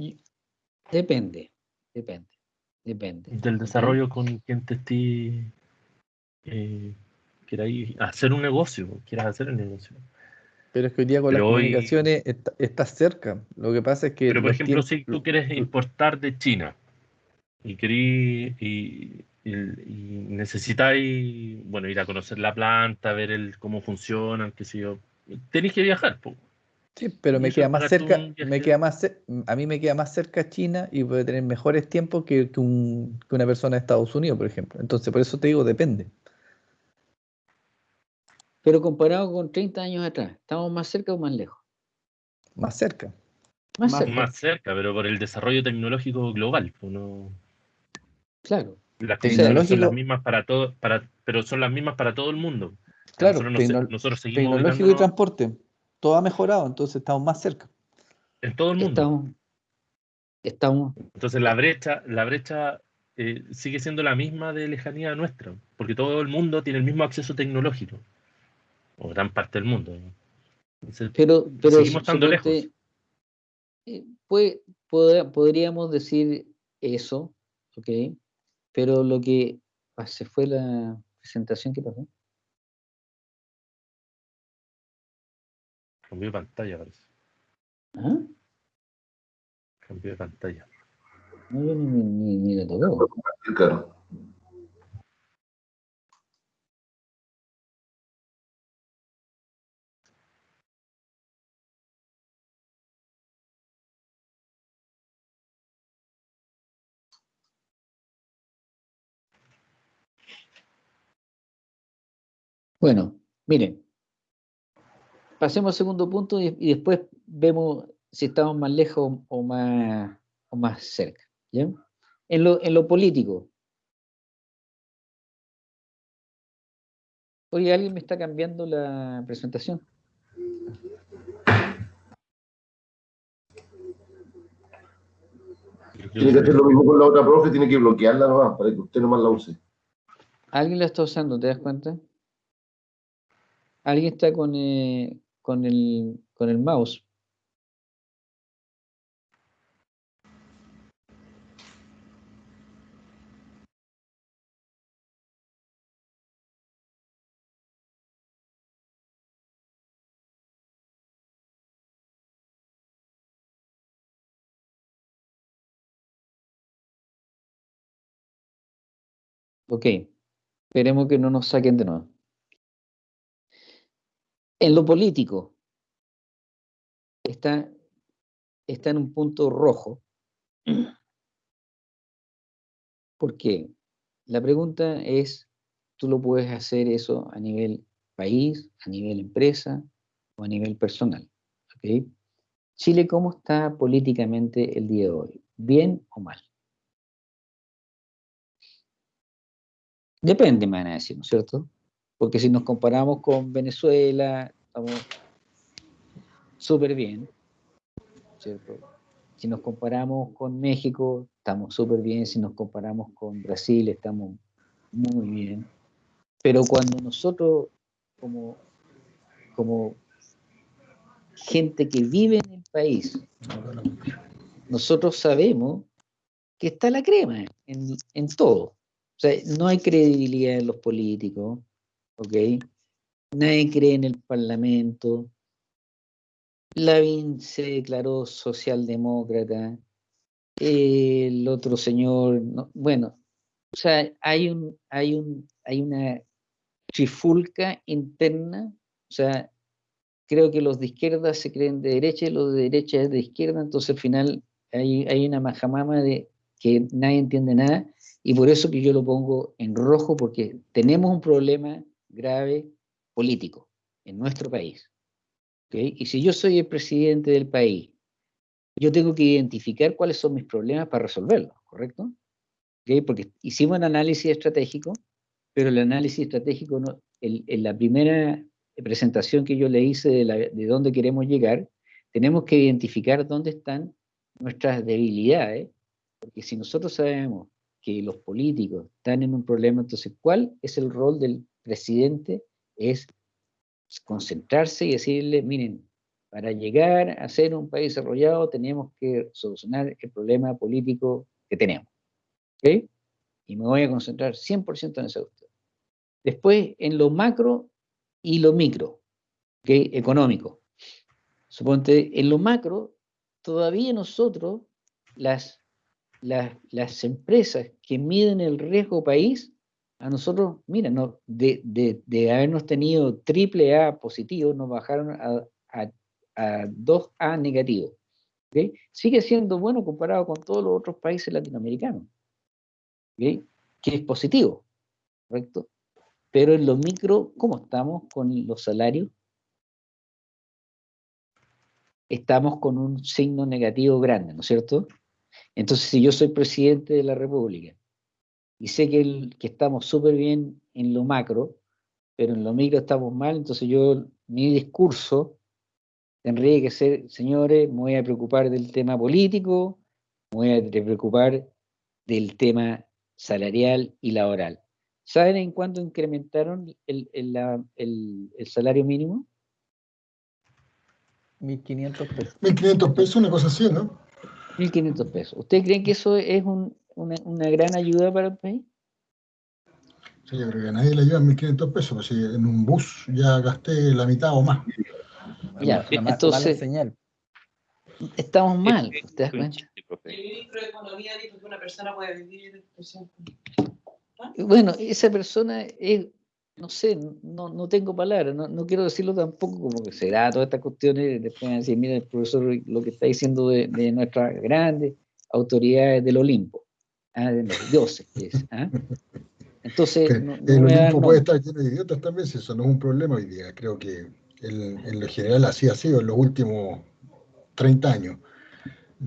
depende, depende, depende. Del desarrollo con quien te estés eh, queráis hacer un negocio, quieras hacer el negocio. Pero es que hoy día con las hoy- comunicaciones está- estás cerca. Lo que pasa es que Pero por ejemplo, tiempos- si tú quieres importar de China y querís y, y- y necesitáis, bueno, ir a conocer la planta, ver el cómo funcionan, qué sé yo, tenéis que viajar. po. Sí, pero me queda más cerca, me queda más a mí me queda más cerca China y puede tener mejores tiempos que, que un- que una persona de Estados Unidos, por ejemplo. Entonces, por eso te digo, depende. Pero comparado con 30 años atrás, ¿estamos más cerca o más lejos? Más cerca. Más, Más- cerca, Más cerca, pero por el desarrollo tecnológico global. claro. las condiciones son las mismas para todo, para, pero son las mismas para todo el mundo. Claro, nosotros, nosotros seguimos tecnológico y transporte, todo ha mejorado, entonces estamos más cerca. en todo el mundo. Estamos, estamos, Entonces la brecha, la brecha eh, sigue siendo la misma de lejanía nuestra, porque todo el mundo tiene el mismo acceso tecnológico, o gran parte del mundo. pero, pero seguimos estando lejos. podrá- podríamos decir eso, ¿ok? Pero lo que ah, se fue la presentación, ¿qué pasó? Cambio de pantalla, parece. ¿Ah? Cambio de pantalla. No, yo ni, ni, ni, ni le tocó. Claro. Bueno, miren, pasemos al segundo punto y, y después vemos si estamos más lejos o más, o más cerca. ¿ya? En, lo, en lo político. Oye, ¿alguien me está cambiando la presentación? Tiene que hacer lo mismo con la otra profe, tiene que bloquearla nomás para que usted nomás la use. ¿Alguien la está usando? ¿Te das cuenta? ¿Alguien está con, eh, con, el, con el mouse? Ok, esperemos que no nos saquen de nuevo. En lo político, está, está en un punto rojo. ¿Por qué? La pregunta es, ¿tú lo puedes hacer eso a nivel país, a nivel empresa o a nivel personal? Chile, ¿cómo está políticamente el día de hoy? ¿Bien o mal? Depende, me van a decir, ¿no es cierto? Porque si nos comparamos con Venezuela, estamos súper bien, ¿cierto? Si nos comparamos con México, estamos súper bien. Si nos comparamos con Brasil, estamos muy bien. Pero cuando nosotros, como, como gente que vive en el país, nosotros sabemos que está la crema en, en todo. O sea, no hay credibilidad en los políticos, ¿ok? Nadie cree en el Parlamento. Lavín se declaró socialdemócrata. el otro señor, no, bueno, o sea, hay un, hay un, hay una trifulca interna, o sea, creo que los de izquierda se creen de derecha y los de derecha es de izquierda, entonces al final hay, hay una majamama de que nadie entiende nada, y por eso que yo lo pongo en rojo, porque tenemos un problema grave político en nuestro país. ¿ok? Y si yo soy el presidente del país, yo tengo que identificar cuáles son mis problemas para resolverlos, ¿correcto? ¿Ok? Porque hicimos un análisis estratégico, pero el análisis estratégico, no, el- en la primera presentación que yo le hice de, de dónde queremos llegar, tenemos que identificar dónde están nuestras debilidades, porque si nosotros sabemos que los políticos están en un problema, entonces, ¿cuál es el rol del presidente? Es concentrarse y decirle, miren, para llegar a ser un país desarrollado tenemos que solucionar el problema político que tenemos. Y me voy a concentrar 100% en esa. Después, en lo macro y lo micro, ¿ok? económico. Suponte, en lo macro, todavía nosotros, las, las, las empresas que miden el riesgo país, a nosotros, mira, de, de, de habernos tenido triple A positivo, nos bajaron a, a, a 2A negativo. ¿ok? Sigue siendo bueno comparado con todos los otros países latinoamericanos, ¿ok? que es positivo, ¿correcto? Pero en lo micro, ¿cómo estamos con los salarios? Estamos con un signo negativo grande, ¿no es cierto? Entonces, si yo soy presidente de la República y sé que, el- que estamos súper bien en lo macro, pero en lo micro estamos mal, entonces yo, mi discurso tendría que ser, señores, me voy a preocupar del tema político, me voy a preocupar del tema salarial y laboral. ¿Saben en cuánto incrementaron el, el- el salario mínimo? 1.500 pesos. 1.500 pesos, una cosa así, ¿no? 1.500 pesos. ¿Ustedes creen que eso es un- una, una gran ayuda para el país? Sí, yo creo que a nadie le llevan 1.500 pesos, pues si en un bus ya gasté la mitad o más. Ya, ma- mala entonces señal. estamos mal, ¿te das cuenta? El ministro de Economía dijo que una persona puede vivir 100. Bueno, esa persona es, no sé, no, no tengo palabras, no, no quiero decirlo tampoco como que será todas estas cuestiones, después van a decir, mira, el profesor lo que está diciendo de, de nuestras grandes autoridades del Olimpo, ah, de los dioses, es, ¿ah? Entonces, Que no, no el Olimpo puede estar lleno de idiotas también, si eso no es un problema hoy día. Creo que en, en lo general así ha sido en los últimos 30 años.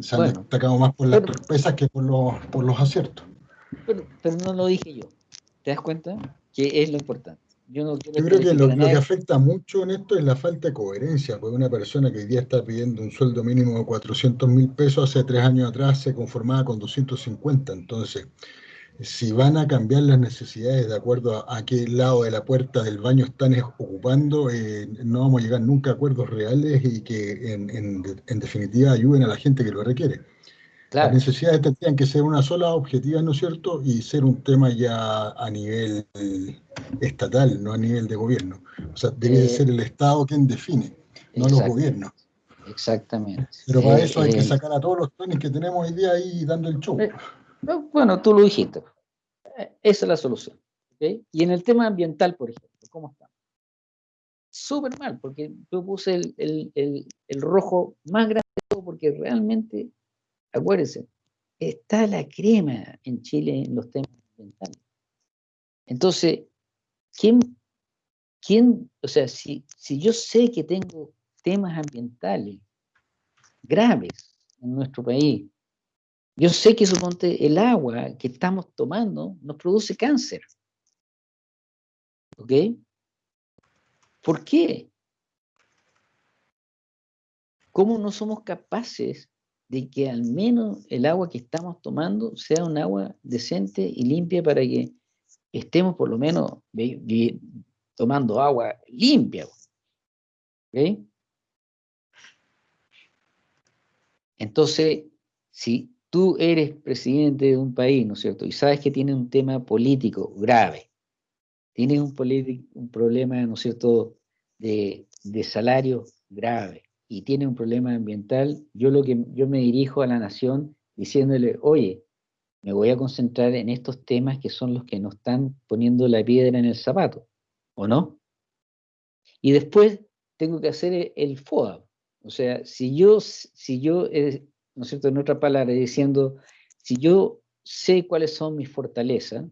Se han Bueno, destacado más por las pero- torpezas que por los, por los aciertos. pero, pero no lo dije yo, ¿te das cuenta? Que es lo importante. Yo no quiero Yo creo que lo, que afecta mucho en esto es la falta de coherencia, porque una persona que hoy día está pidiendo un sueldo mínimo de 400 mil pesos, hace tres años atrás se conformaba con 250. Entonces, si van a cambiar las necesidades de acuerdo a, a qué lado de la puerta del baño están es- ocupando, eh, no vamos a llegar nunca a acuerdos reales y que en, en- en definitiva ayuden a la gente que lo requiere. Las Claro, necesidades tendrían que ser una sola objetiva, ¿no es cierto? Y ser un tema ya a nivel estatal, no a nivel de gobierno. O sea, debe de Eh, ser el Estado quien define, no los gobiernos. exactamente. Pero para Eh, eso hay que eh, sacar a todos los tones que tenemos hoy día ahí dando el show. Eh, no, Bueno, tú lo dijiste. Eh, Esa es la solución. ¿ok? Y en el tema ambiental, por ejemplo, ¿cómo estamos? Súper mal, porque yo puse el, el- el- el rojo más grande de todo, porque realmente, acuérdense, está la crema en Chile en los temas ambientales. Entonces, ¿quién, quién, o sea, si, si yo sé que tengo temas ambientales graves en nuestro país, yo sé que suponte el agua que estamos tomando nos produce cáncer. ¿Ok? ¿Por qué? ¿Cómo no somos capaces de que al menos el agua que estamos tomando sea un agua decente y limpia para que estemos por lo menos tomando agua limpia? Entonces, si tú eres presidente de un país, ¿no es cierto? Y sabes que tiene un tema político grave, tienes un, un problema, ¿no es cierto?, de, de salario grave y tiene un problema ambiental, yo lo que yo me dirijo a la nación diciéndole, oye, me voy a concentrar en estos temas que son los que nos están poniendo la piedra en el zapato, ¿o no? Y después tengo que hacer e- el FODA. O sea, si yo, si yo, eh, ¿no es cierto?, en otra palabra, diciendo, si yo sé cuáles son mis fortalezas,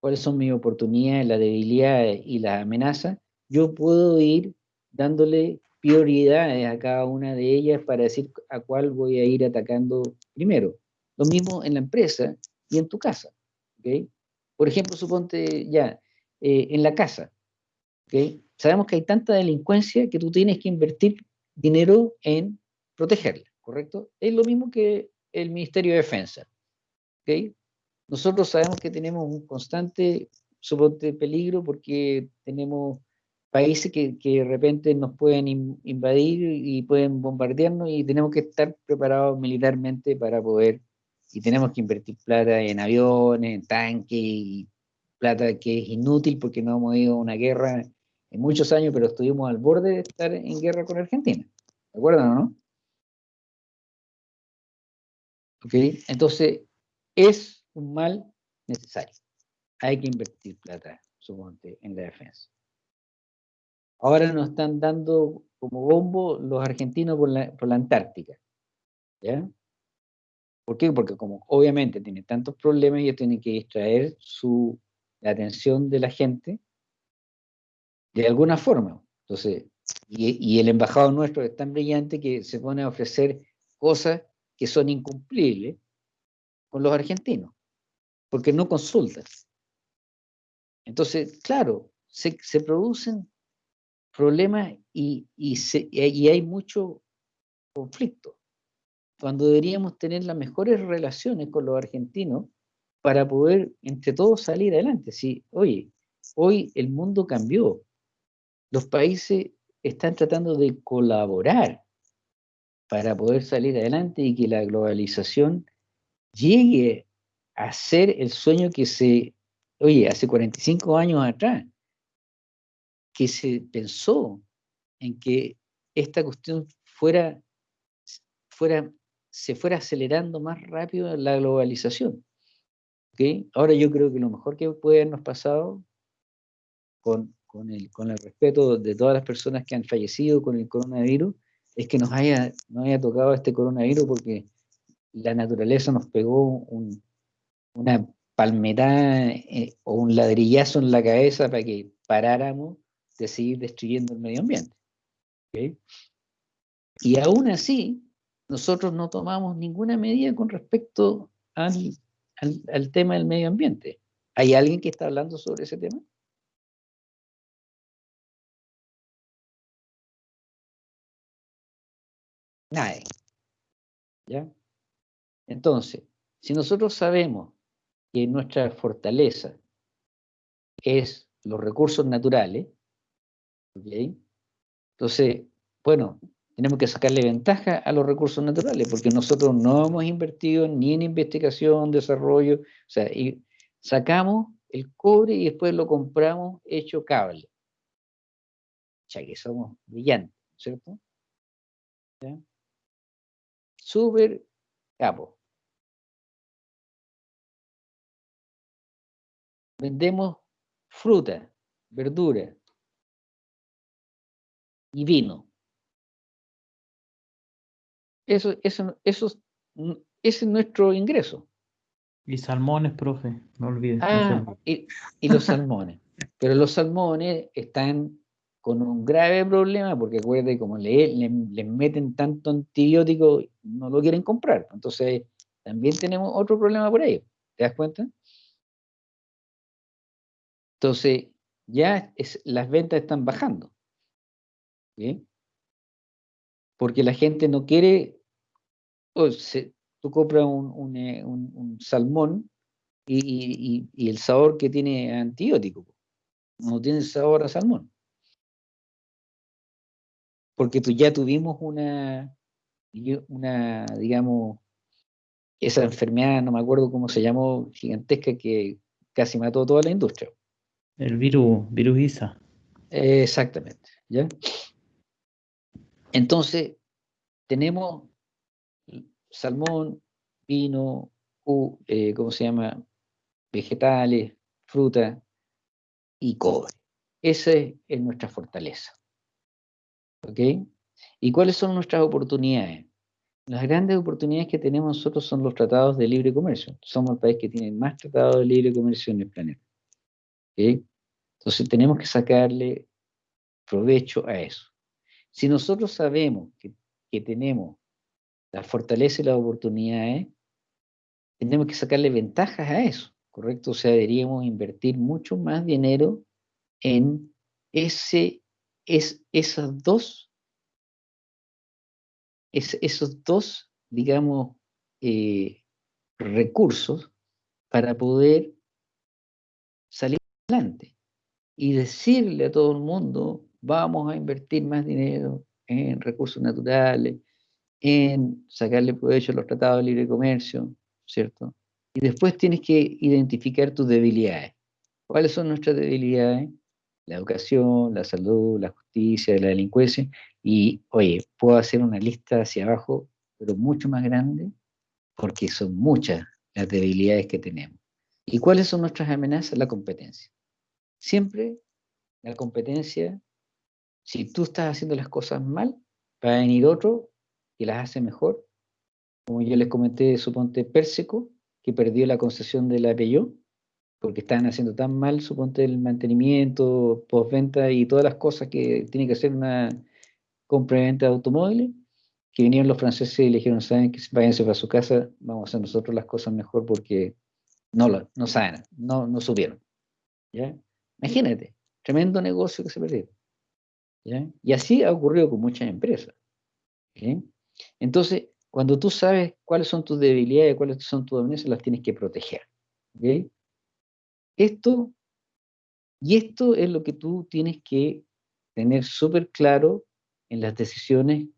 cuáles son mis oportunidades, las debilidades y las amenazas, yo puedo ir dándole prioridades a cada una de ellas para decir a cuál voy a ir atacando primero. Lo mismo en la empresa y en tu casa. ¿ok? Por ejemplo, suponte ya, eh, en la casa. ¿ok? Sabemos que hay tanta delincuencia que tú tienes que invertir dinero en protegerla, ¿correcto? Es lo mismo que el Ministerio de Defensa. ¿ok? Nosotros sabemos que tenemos un constante, suponte, peligro porque tenemos países que, de repente nos pueden in- invadir y pueden bombardearnos y tenemos que estar preparados militarmente para poder, y tenemos que invertir plata en aviones, en tanques, plata que es inútil porque no hemos ido a una guerra en muchos años, pero estuvimos al borde de estar en guerra con Argentina. ¿De acuerdo o no? ¿Ok? Entonces, es un mal necesario. Hay que invertir plata, suponte, en la defensa. Ahora nos están dando como bombo los argentinos por la, por la Antártica. ¿Ya? ¿Por qué? Porque como obviamente tiene tantos problemas, ellos tienen que distraer su, la atención de la gente de alguna forma. Entonces, y, y el embajador nuestro es tan brillante que se pone a ofrecer cosas que son incumplibles con los argentinos, porque no consultan. Entonces, claro, se, se producen problemas y, y, hay mucho conflicto, cuando deberíamos tener las mejores relaciones con los argentinos para poder entre todos salir adelante. Sí, oye, hoy el mundo cambió, los países están tratando de colaborar para poder salir adelante y que la globalización llegue a ser el sueño que se, oye, hace 45 años atrás, que se pensó en que esta cuestión fuera, fuera, se fuera acelerando más rápido la globalización. ¿ok? Ahora yo creo que lo mejor que puede habernos pasado con, con, el, con el respeto de todas las personas que han fallecido con el coronavirus es que nos haya, nos haya tocado este coronavirus porque la naturaleza nos pegó un- una palmetada eh, o un ladrillazo en la cabeza para que paráramos de seguir destruyendo el medio ambiente. Y aún así, nosotros no tomamos ninguna medida con respecto al, al, al tema del medio ambiente. ¿Hay alguien que está hablando sobre ese tema? Nadie. ¿Ya? Entonces, si nosotros sabemos que nuestra fortaleza es los recursos naturales, Entonces, bueno, tenemos que sacarle ventaja a los recursos naturales, porque nosotros no hemos invertido ni en investigación, desarrollo, o sea, y sacamos el cobre y después lo compramos hecho cable. Ya que somos brillantes, ¿cierto? ¿Ya? Súper capo. Vendemos fruta, verdura y vino. Eso, eso, eso, es- n- ese es nuestro ingreso. Y salmones, profe, no olvides. Ah, y, y los salmones. Pero los salmones están con un grave problema porque acuérdate, como le, le, le meten tanto antibiótico, no lo quieren comprar. Entonces, también tenemos otro problema por ahí. ¿Te das cuenta? Entonces, ya es- las ventas están bajando. ¿Sí? Porque la gente no quiere, se- tú compras un, un, eh, un- un salmón y, y- y- y el sabor que tiene antibiótico, no tiene sabor a salmón. Porque tú ya tuvimos una, una, digamos, esa enfermedad, no me acuerdo cómo se llamó, gigantesca, que casi mató toda la industria. El virus, virus ISA. Exactamente, ¿ya? Entonces, tenemos salmón, vino, eh, ¿cómo se llama? Vegetales, fruta y cobre. Esa es, es nuestra fortaleza. ¿Ok? ¿Y cuáles son nuestras oportunidades? Las grandes oportunidades que tenemos nosotros son los tratados de libre comercio. Somos el país que tiene más tratados de libre comercio en el planeta. Entonces tenemos que sacarle provecho a eso. Si nosotros sabemos que, que tenemos la fortaleza y las oportunidades, tenemos que sacarle ventajas a eso, ¿correcto? O sea, deberíamos invertir mucho más dinero en ese, es, esas dos, es- esos dos, digamos, eh, recursos para poder salir adelante y decirle a todo el mundo, vamos a invertir más dinero en recursos naturales, en sacarle provecho a los tratados de libre comercio, ¿cierto? Y después tienes que identificar tus debilidades. ¿Cuáles son nuestras debilidades? La educación, la salud, la justicia, la delincuencia. Y, oye, puedo hacer una lista hacia abajo, pero mucho más grande, porque son muchas las debilidades que tenemos. ¿Y cuáles son nuestras amenazas? La competencia. Siempre la competencia, si tú estás haciendo las cosas mal, va a venir otro que las hace mejor. Como yo les comenté, suponte Pérsico, que perdió la concesión de la Peugeot, porque estaban haciendo tan mal, suponte el mantenimiento, postventa y todas las cosas que tiene que hacer una compra y venta de automóviles, que vinieron los franceses y le dijeron, saben que váyanse para su casa, vamos a hacer nosotros las cosas mejor porque no, lo, no saben, no, no supieron. ¿ya? Imagínate, tremendo negocio que se perdió. Y así ha ocurrido con muchas empresas. Entonces, cuando tú sabes cuáles son tus debilidades, cuáles son tus dominancias, las tienes que proteger. Esto, y esto es lo que tú tienes que tener súper claro en las decisiones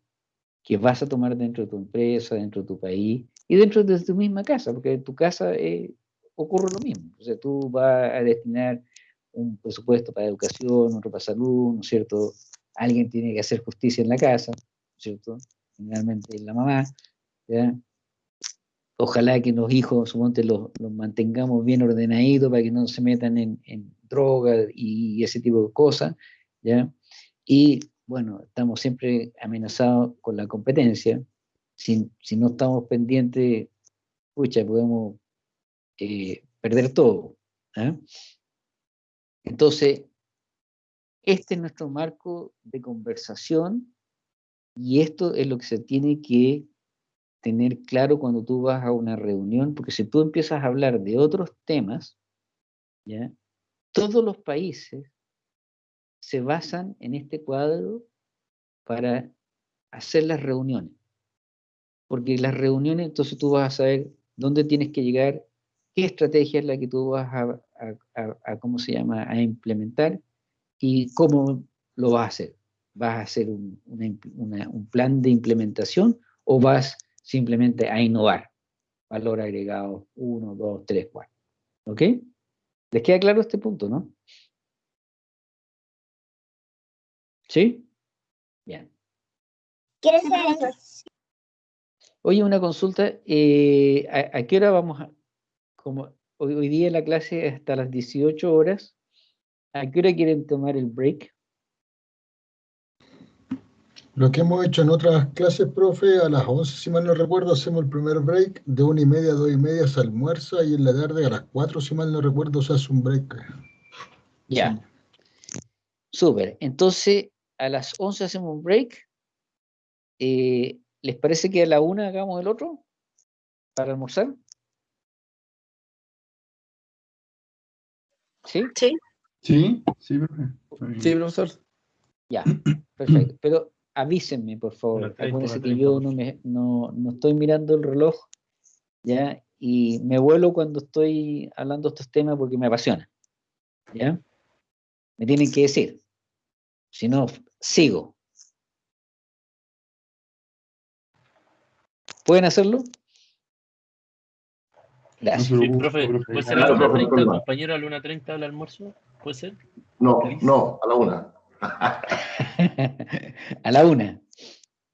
que vas a tomar dentro de tu empresa, dentro de tu país y dentro de tu misma casa, porque en tu casa eh, ocurre lo mismo. O sea, tú vas a destinar un presupuesto para educación, otro para salud, ¿no es cierto? Alguien tiene que hacer justicia en la casa, ¿no es cierto? Generalmente es la mamá, ¿ya? Ojalá que los hijos, suponte, los, los mantengamos bien ordenaditos para que no se metan en, en droga y ese tipo de cosas, ¿ya? Y bueno, estamos siempre amenazados con la competencia. Si, si no estamos pendientes, pucha, podemos eh, perder todo. ¿ah? Entonces, este es nuestro marco de conversación y esto es lo que se tiene que tener claro cuando tú vas a una reunión, porque si tú empiezas a hablar de otros temas, ¿ya? todos los países se basan en este cuadro para hacer las reuniones. Porque las reuniones, entonces tú vas a saber dónde tienes que llegar, qué estrategia es la que tú vas a, a- ¿cómo se llama?, a implementar y cómo lo vas a hacer. ¿Vas a hacer un, una impl- una- un plan de implementación o vas simplemente a innovar? Valor agregado 1, 2, 3, 4. ¿Ok? ¿Les queda claro este punto, no? ¿Sí? Bien. ¿Quieres hacer eso? Oye, una consulta, eh, ¿a, a qué hora vamos a, como hoy, hoy día la clase es hasta las 18 horas, ¿a qué hora quieren tomar el break? Lo que hemos hecho en otras clases, profe, a las 11, si mal no recuerdo, hacemos el primer break, de una y media a dos y media se almuerza y en la tarde a las 4, si mal no recuerdo, se hace un break. Ya. Súper. Entonces, a las 11 hacemos un break. Eh, ¿les parece que a la una hagamos el otro? ¿Para almorzar? ¿Sí? Sí. Sí, sí, profe. Sí, profesor. Ya, perfecto. Pero avísenme, por favor. Una 30, Acuérdense que 30, yo no, me, no, no estoy mirando el reloj, ¿ya? Y me vuelo cuando estoy hablando de estos temas porque me apasiona, ¿ya? Me tienen que decir. Si no, sigo. ¿Pueden hacerlo? Gracias. Sí, profe, ¿puede ser a la Claro, profe, 1.30, problema. compañero, a la 1.30 el almuerzo? ¿Puede ser? No, no, a la una. a la una.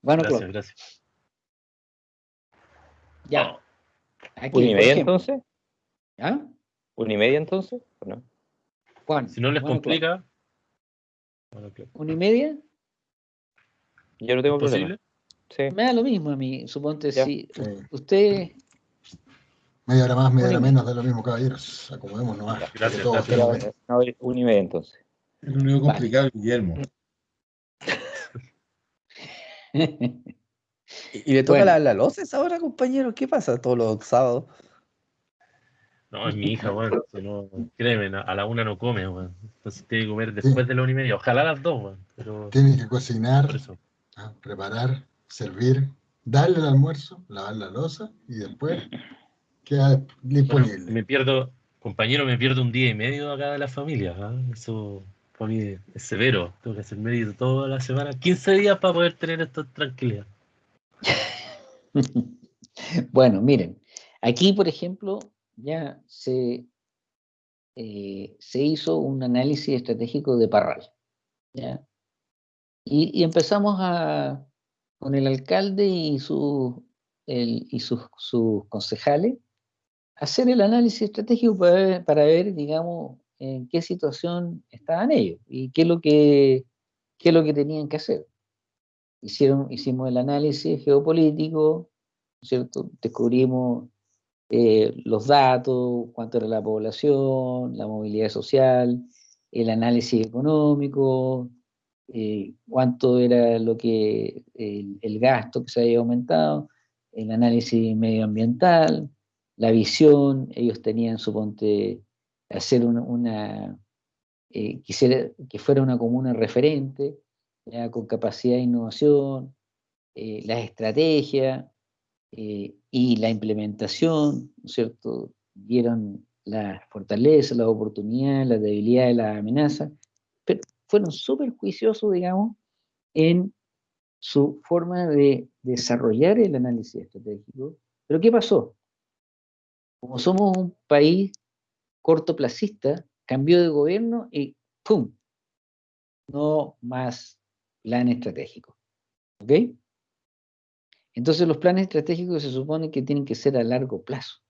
Bueno, Gracias, gracias. Ya. Aquí, ¿Una y media entonces? ¿ah? ¿Una y media entonces? ¿O no? Juan, Si no les bueno, complica, bueno, claro. ¿una y media? Yo no ¿es tengo problema. posible? Sí. Me da lo mismo a mí, suponte Ya. si Sí. usted, Media hora más, media hora menos, da lo mismo, caballeros. Acomodemos nomás. Gracias, todos gracias. no, una y media entonces. Es lo único Vale. complicado, Guillermo. ¿Y le toca Bueno. la, la loces ahora, compañero? ¿Qué pasa todos los sábados? No, es mi hija, weón. si no, créeme, a la una no come, weón. Entonces tiene que comer después de la una y media. Ojalá a las dos, weón. Pero Tienen que cocinar, ah, preparar, servir, darle el almuerzo, lavar la losa y después queda Bueno, disponible. me pierdo, compañero, me pierdo un día y medio acá de la familia. ¿ah? Eso para mí es severo. Tengo que hacer medio toda la semana, 15 días para poder tener esto tranquilidad. bueno, miren, aquí por ejemplo ya se, eh, se hizo un análisis estratégico de Parral, ¿ya? Y, y empezamos a, con el alcalde y, su, el- y sus, sus concejales hacer el análisis estratégico para ver, digamos, en qué situación estaban ellos y qué es lo que, qué es lo que tenían que hacer. Hicieron, hicimos el análisis geopolítico, ¿cierto? Descubrimos eh, los datos, cuánto era la población, la movilidad social, el análisis económico, eh, cuánto era lo que el gasto que se había aumentado, el análisis medioambiental, la visión, ellos tenían, suponte, hacer una, eh, quisiera que fuera una comuna referente, con capacidad de innovación, eh, las estrategias eh, y la implementación, ¿no es cierto? Vieron las fortalezas, las oportunidades, las debilidades, las amenazas, pero fueron súper juiciosos, digamos, en su forma de desarrollar el análisis estratégico. Pero ¿qué pasó? Como somos un país cortoplacista, cambió de gobierno y ¡pum! No más plan estratégico. ¿Ok? Entonces los planes estratégicos se supone que tienen que ser a largo plazo.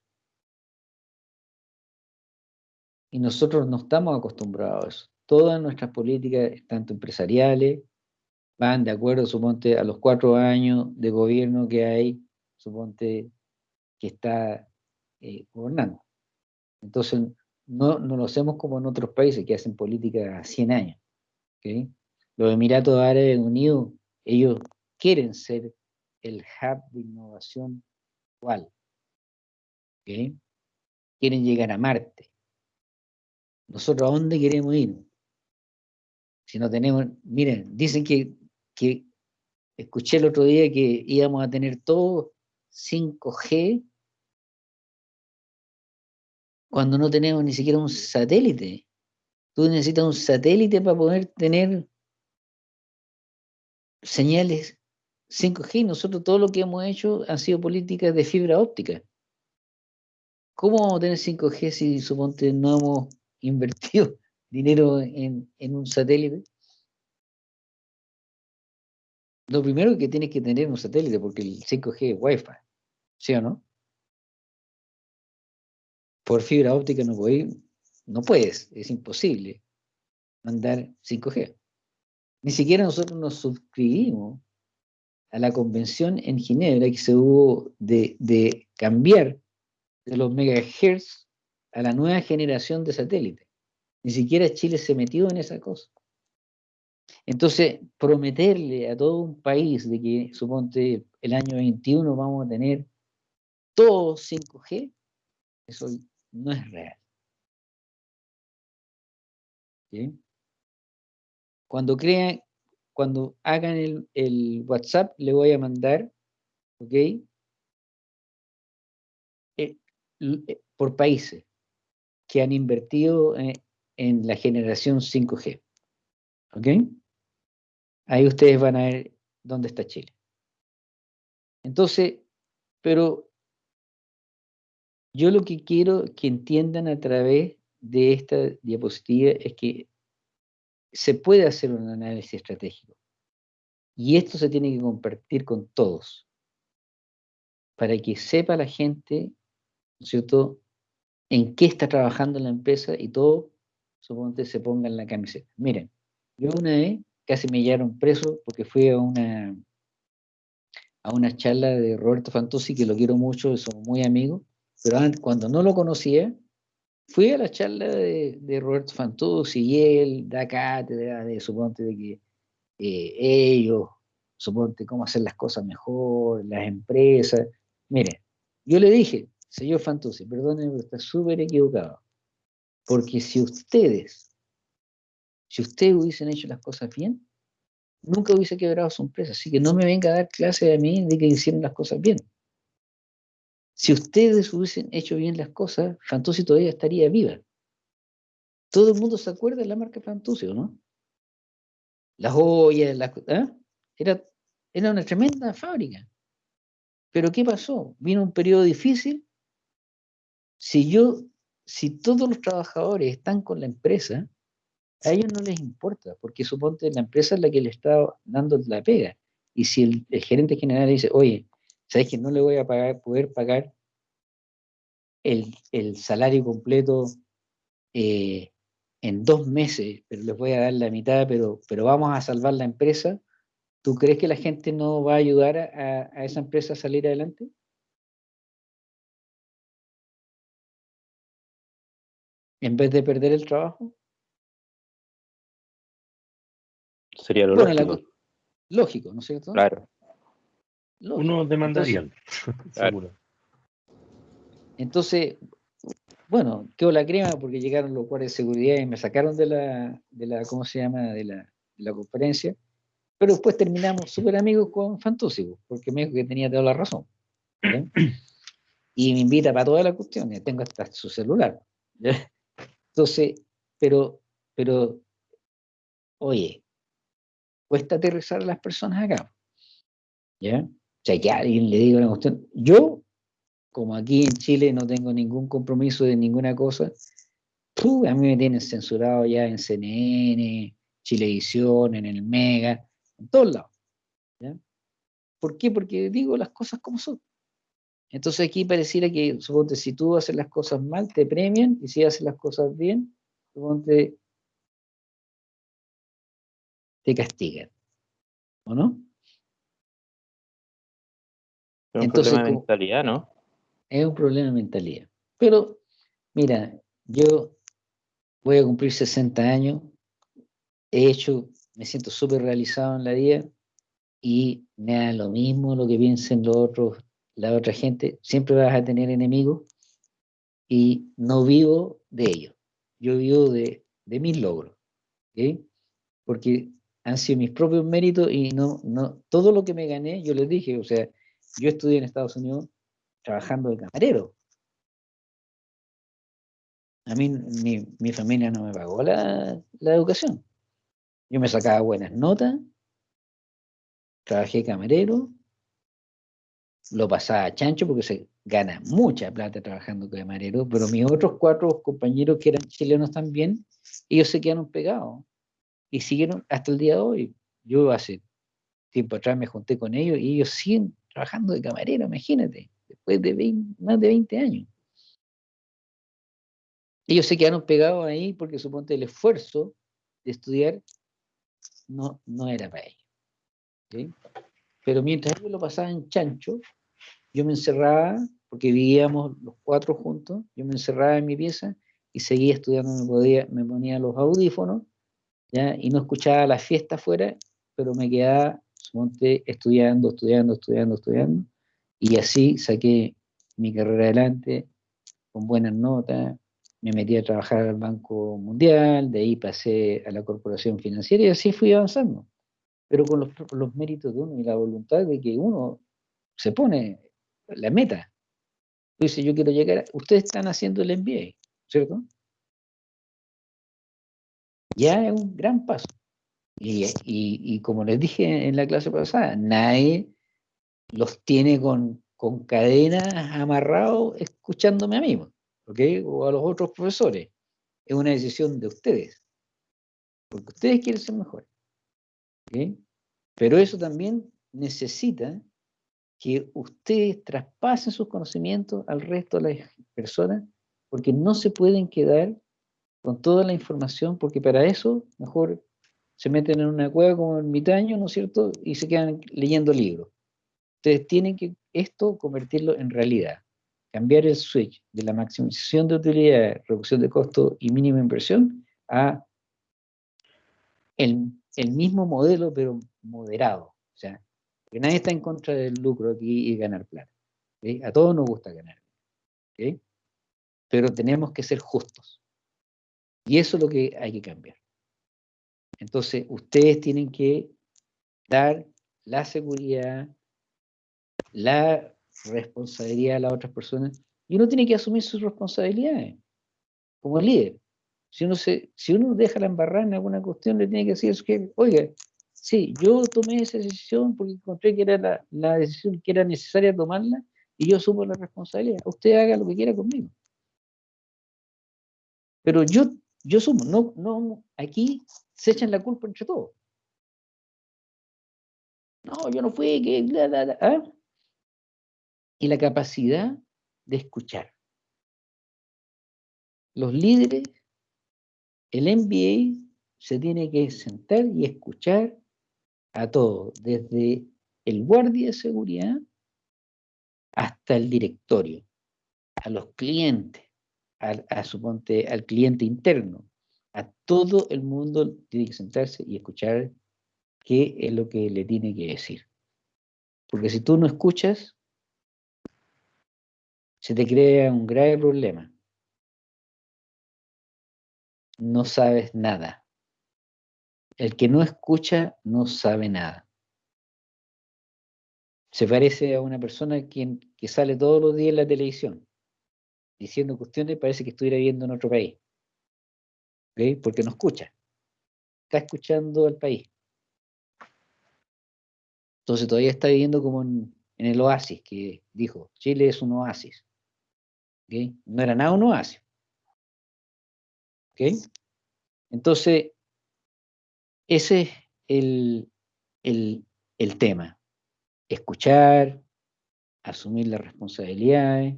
Y nosotros no estamos acostumbrados a eso. Todas nuestras políticas, tanto empresariales, van de acuerdo, suponte, a los cuatro años de gobierno que hay, suponte, que está eh, gobernando. Entonces, no, no lo hacemos como en otros países que hacen política a 100 años. ¿ok? Los Emiratos Árabes Unidos, ellos quieren ser el hub de innovación actual. ¿ok? Quieren llegar a Marte. ¿Nosotros a dónde queremos ir? Si no tenemos, miren, dicen que, que escuché el otro día que íbamos a tener todo 5G cuando no tenemos ni siquiera un satélite. Tú necesitas un satélite para poder tener señales 5G. Nosotros todo lo que hemos hecho han sido políticas de fibra óptica. ¿Cómo vamos a tener 5G si suponte no hemos invertido dinero en, en un satélite? Lo primero que tienes que tener un satélite, porque el 5G es Wi-Fi, ¿sí o no? Por fibra óptica no puedes, no puedes, es imposible mandar 5G. Ni siquiera nosotros nos suscribimos a la convención en Ginebra que se hubo de, de cambiar de los megahertz a la nueva generación de satélites. Ni siquiera Chile se metió en esa cosa. Entonces, prometerle a todo un país de que, suponte, el año 21 vamos a tener todo 5G, eso no es real. ¿Sí? Cuando crean, cuando hagan el, WhatsApp, le voy a mandar, ¿ok? Eh, eh, por países que han invertido eh, en la generación 5G. ¿Ok? Ahí ustedes van a ver dónde está Chile. Entonces, pero yo lo que quiero que entiendan a través de esta diapositiva es que se puede hacer un análisis estratégico. Y esto se tiene que compartir con todos, para que sepa la gente ¿no es cierto? En qué está trabajando la empresa y todo, suponte se ponga en la camiseta. Miren, yo una vez casi me llevaron preso porque fui a una a una charla de Roberto Fantuzzi, que lo quiero mucho, somos muy amigos, pero cuando no lo conocía, fui a la charla de, Roberto Fantuzzi y él da cátedra de, suponte, de que eh, ellos, suponte, cómo hacer las cosas mejor, las empresas. Mire, yo le dije, señor Fantuzzi, perdóneme, pero está súper equivocado, porque si ustedes, si ustedes hubiesen hecho las cosas bien, nunca hubiese quebrado su empresa. Así que no me venga a dar clase a mí de que hicieron las cosas bien. Si ustedes hubiesen hecho bien las cosas, Fantuzzi todavía estaría viva. Todo el mundo se acuerda de la marca Fantuzzi, ¿o no? Las joyas, las, ¿eh? era, era una tremenda fábrica. Pero ¿qué pasó? Vino un periodo difícil. Si yo, si todos los trabajadores están con la empresa, a ellos no les importa, porque suponte la empresa es la que le está dando la pega. Y si el gerente general dice, oye, ¿sabes que no le voy a pagar, poder pagar el, el salario completo eh, en dos meses, pero les voy a dar la mitad, pero, pero vamos a salvar la empresa? ¿Tú crees que la gente no va a ayudar a, a esa empresa a salir adelante? En vez de perder el trabajo. Sería lo Bueno, lógico. co- lógico, ¿no es cierto? Claro. Lógico. Uno demandarían, Claro. seguro. Entonces, bueno, quedó la crema porque llegaron los guardias de seguridad y me sacaron de la, de la ¿cómo se llama?, de la, de la conferencia. Pero después terminamos súper amigos con pues, porque me dijo que tenía toda la razón. Y me invita para todas las cuestiones, tengo hasta su celular. Entonces, pero, pero, oye, cuesta aterrizar a las personas acá. ¿Ya? O sea, que alguien le diga una cuestión. Yo, como aquí en Chile no tengo ningún compromiso de ninguna cosa, a mí me tienen censurado ya en CNN, Chilevisión, en el Mega, en todos lados. ¿Por qué? Porque digo las cosas como son. Entonces aquí pareciera que, suponte, si tú haces las cosas mal, te premian, y si haces las cosas bien, suponte, te castigan. ¿O no? Es un Entonces, problema de mentalidad, ¿no? Es un problema de mentalidad. Pero, mira, yo voy a cumplir 60 años, he hecho, me siento súper realizado en la vida y me da lo mismo lo que piensen los otros, la otra gente. Siempre vas a tener enemigos y no vivo de ellos. Yo vivo de, de mis logros. Porque han sido mis propios méritos y no, no, todo lo que me gané, yo les dije, o sea, yo estudié en Estados Unidos trabajando de camarero. A mí, mi, mi familia no me pagó la, la educación. Yo me sacaba buenas notas, trabajé camarero, lo pasaba a chancho porque se gana mucha plata trabajando de camarero, pero mis otros cuatro compañeros que eran chilenos también, ellos se quedaron pegados y siguieron hasta el día de hoy. Yo hace tiempo atrás me junté con ellos y ellos siguen trabajando de camarero, imagínate, después de 20 más de 20 años. Ellos se quedaron pegados ahí porque suponte el esfuerzo de estudiar no, no era para ellos. Pero mientras ellos lo pasaban chancho, yo me encerraba, porque vivíamos los cuatro juntos, yo me encerraba en mi pieza y seguía estudiando, me ponía los audífonos ¿ya? y no escuchaba la fiesta afuera, pero me quedaba suponte, estudiando, estudiando, estudiando, estudiando, y así saqué mi carrera adelante con buenas notas, me metí a trabajar al Banco Mundial, de ahí pasé a la Corporación Financiera y así fui avanzando, pero con los, méritos de uno y la voluntad de que uno se pone la meta. Tú dices, yo quiero llegar, ustedes están haciendo el MBA, ¿cierto? Ya es un gran paso. Y, y- y como les dije en la clase pasada, nadie los tiene con, con cadenas amarrados escuchándome a mí, ¿ok? O a los otros profesores. Es una decisión de ustedes, porque ustedes quieren ser mejores. ¿ok? Pero eso también necesita que ustedes traspasen sus conocimientos al resto de las personas, porque no se pueden quedar con toda la información, porque para eso mejor se meten en una cueva como ermitaño, ¿no es cierto? Y se quedan leyendo libros. Ustedes tienen que esto convertirlo en realidad, cambiar el switch de la maximización de utilidad, reducción de costo y mínima inversión a el, el mismo modelo, pero moderado. O sea, que nadie está en contra del lucro aquí y ganar plata. A todos nos gusta ganar. Pero tenemos que ser justos. Y eso es lo que hay que cambiar. Entonces, ustedes tienen que dar la seguridad, la responsabilidad a las otras personas, y uno tiene que asumir sus responsabilidades como líder. Si uno, se, si uno deja la embarrada en alguna cuestión, le tiene que decir jefe, oiga, sí, yo tomé esa decisión porque encontré que era la, la decisión que era necesaria tomarla y yo asumo la responsabilidad. Usted haga lo que quiera conmigo. Pero yo, yo sumo, no, no, aquí se echan la culpa entre todos. No, yo no fui, que... ¿ah? Y la capacidad de escuchar. Los líderes, el MBA se tiene que sentar y escuchar a todos, desde el guardia de seguridad hasta el directorio, a los clientes, al, suponte, al cliente interno, a todo el mundo tiene que sentarse y escuchar qué es lo que le tiene que decir. Porque si tú no escuchas, se te crea un grave problema. No sabes nada. El que no escucha no sabe nada. Se parece a una persona quien, que sale todos los días en la televisión diciendo cuestiones, parece que estuviera viviendo en otro país. ¿Ok? Porque no escucha. Está escuchando al país. Entonces todavía está viviendo como en, en el oasis que dijo, Chile es un oasis. ¿ok? No era nada un oasis. ¿ok? Entonces, ese es el, el, el tema. Escuchar, asumir las responsabilidades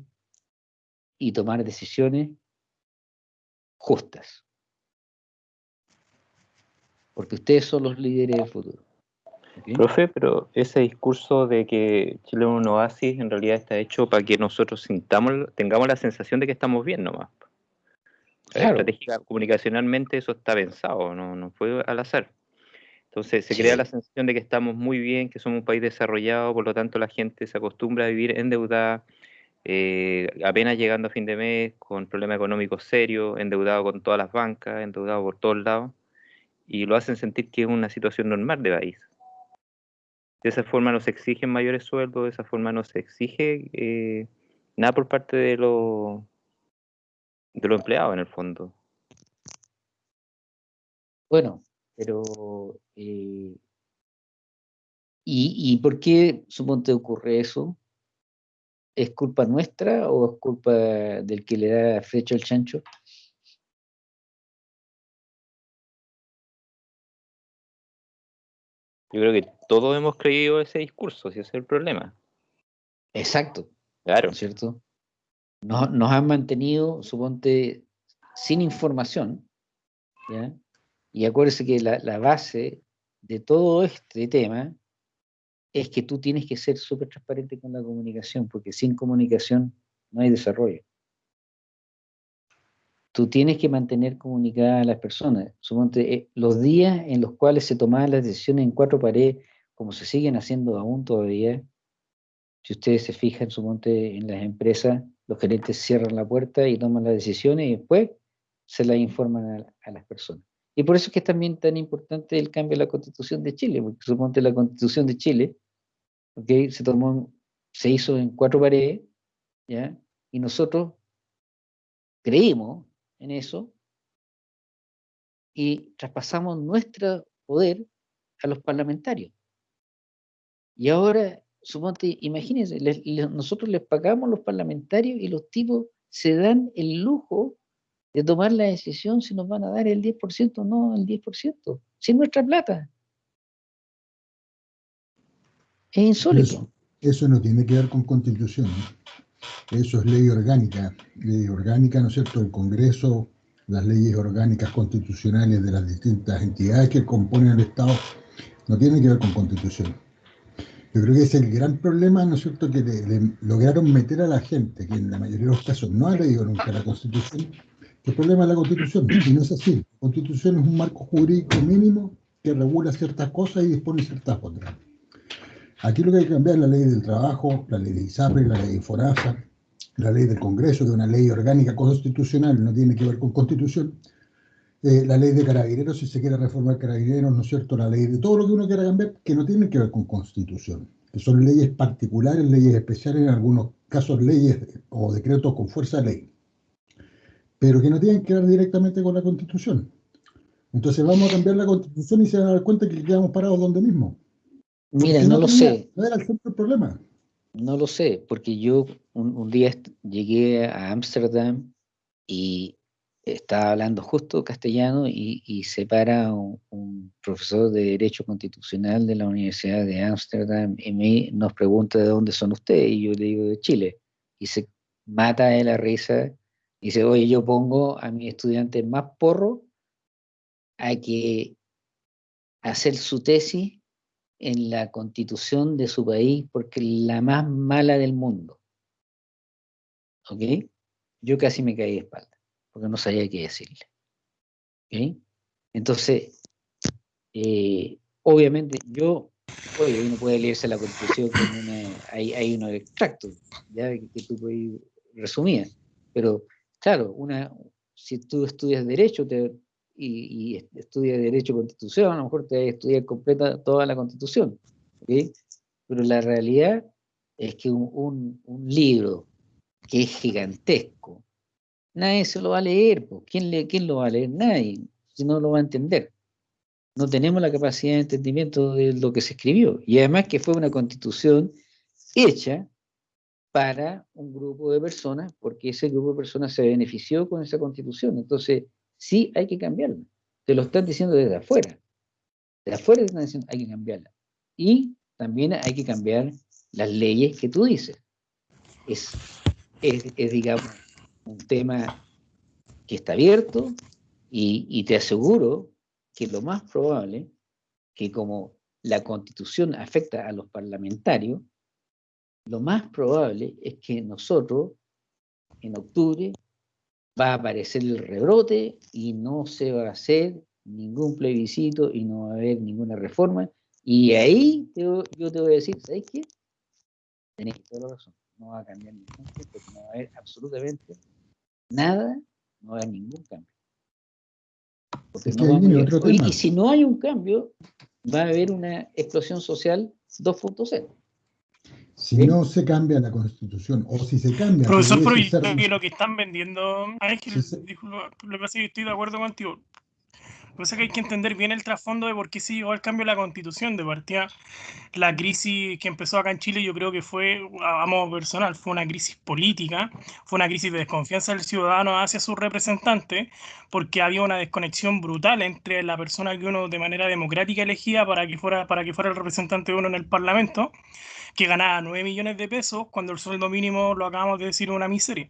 y tomar decisiones justas. Porque ustedes son los líderes del futuro. ¿ok? Profe, pero ese discurso de que Chile es un oasis en realidad está hecho para que nosotros sintamos, tengamos la sensación de que estamos bien nomás. Claro. Estratégica, comunicacionalmente eso está pensado, no, no fue al azar. Entonces se crea la sensación de que estamos muy bien, que somos un país desarrollado, por lo tanto la gente se acostumbra a vivir endeudada, eh, apenas llegando a fin de mes, con problemas económicos serios, endeudado con todas las bancas, endeudado por todos lados, y lo hacen sentir que es una situación normal de país. De esa forma no se exigen mayores sueldos, de esa forma no se exige eh, nada por parte de los de empleados en el fondo. Bueno, pero eh, ¿y, ¿y por qué suponte ocurre eso? ¿Es culpa nuestra o es culpa del que le da flecha al chancho? Yo creo que todos hemos creído ese discurso, si ese es el problema. Exacto, Claro. ¿no es cierto? Nos, nos han mantenido, suponte, sin información, ¿ya? Y acuérdese que la, la base de todo este tema es que tú tienes que ser súper transparente con la comunicación, porque sin comunicación no hay desarrollo. Tú tienes que mantener comunicadas a las personas. Suponte, eh, los días en los cuales se tomaban las decisiones en cuatro paredes, como se siguen haciendo aún todavía, si ustedes se fijan, suponte, en las empresas, los gerentes cierran la puerta y toman las decisiones y después se las informan a, las personas. Y por eso es que es también tan importante el cambio de la constitución de Chile, porque suponte la constitución de Chile, se tomó, se hizo en cuatro paredes, ¿ya? Y nosotros creímos en eso y traspasamos nuestro poder a los parlamentarios. Y ahora, suponte, imagínense, nosotros les pagamos a los parlamentarios y los tipos se dan el lujo de tomar la decisión si nos van a dar el 10% o no el 10%, sin nuestra plata. Es insólito. Eso no tiene que ver con constitución. Eso es ley orgánica. Ley orgánica, ¿no es cierto?, del Congreso, las leyes orgánicas constitucionales de las distintas entidades que componen el Estado, no tiene que ver con constitución. Yo creo que ese es el gran problema, ¿no es cierto?, que lograron meter a la gente, que en la mayoría de los casos no ha leído nunca la Constitución, que el problema es la Constitución, y no es así. La Constitución es un marco jurídico mínimo que regula ciertas cosas y dispone ciertas otras. Aquí lo que hay que cambiar es la ley del trabajo, la ley de ISAPRE, la ley de FORASA, la ley del Congreso, que es una ley orgánica constitucional, no tiene que ver con constitución, eh, la ley de carabineros, si se quiere reformar carabineros, ¿no es cierto? La ley de todo lo que uno quiera cambiar, que no tiene que ver con constitución, que son leyes particulares, leyes especiales, en algunos casos leyes o decretos con fuerza ley, pero que no tienen que ver directamente con la constitución. Entonces vamos a cambiar la constitución y se van a dar cuenta que quedamos parados donde mismo. Mira, no lo tenía- sé. No era el centro del problema. No lo sé, porque yo un, un día llegué a Ámsterdam y estaba hablando justo castellano y, y se para un, un profesor de Derecho Constitucional de la Universidad de Ámsterdam y me, nos pregunta de dónde son ustedes y yo le digo de Chile. Y se mata de la risa y dice, oye, yo pongo a mis estudiantes más porro a que hacer su tesis en la constitución de su país porque es la más mala del mundo. ¿Ok? Yo casi me caí de espalda porque no sabía qué decirle. ¿Ok? Entonces, eh, obviamente, yo, oye, uno puede leerse la constitución con una, hay, hay unos extractos, ya que, que tú puedes resumir, pero claro, una, si tú estudias Derecho te, y, y est- estudias Derecho Constitución, a lo mejor te estudiar completa toda la Constitución, ¿ok? Pero la realidad es que un, un- un libro que es gigantesco, nadie se lo va a leer. ¿Quién, le, ¿quién lo va a leer? Nadie, si no lo va a entender. No tenemos la capacidad de entendimiento de lo que se escribió. Y además que fue una constitución hecha para un grupo de personas, porque ese grupo de personas se benefició con esa constitución. Entonces, sí hay que cambiarla. Te lo están diciendo desde afuera. De afuera te están diciendo hay que cambiarla. Y también hay que cambiar las leyes que tú dices. Es, es, es, digamos, un tema que está abierto y, y te aseguro que lo más probable que como la constitución afecta a los parlamentarios, lo más probable es que nosotros en octubre va a aparecer el rebrote y no se va a hacer ningún plebiscito y no va a haber ninguna reforma. Y ahí te yo te voy a decir, ¿sabes qué? Tenés toda la razón. No va a cambiar ningún porque no va a haber absolutamente nada, no va a haber ningún cambio. Porque no vamos a otro Oye, y si no hay un cambio, va a haber una explosión social 2.0 Si no se cambia la constitución, o si se cambia, Profesor, pero yo creo que lo que están vendiendo, Ángel, Sí, sí. disculpa, lo que pasa es que estoy de acuerdo contigo. Lo que pasa es que hay que entender bien el trasfondo de por qué se llegó al cambio de la constitución. De partida, la crisis que empezó acá en Chile, yo creo que fue, a a modo personal, fue una crisis política, fue una crisis de desconfianza del ciudadano hacia sus representantes, porque había una desconexión brutal entre la persona que uno de manera democrática elegía para que fuera, para que fuera el representante de uno en el Parlamento, que ganaba 9 millones de pesos cuando el sueldo mínimo, lo acabamos de decir, una miseria.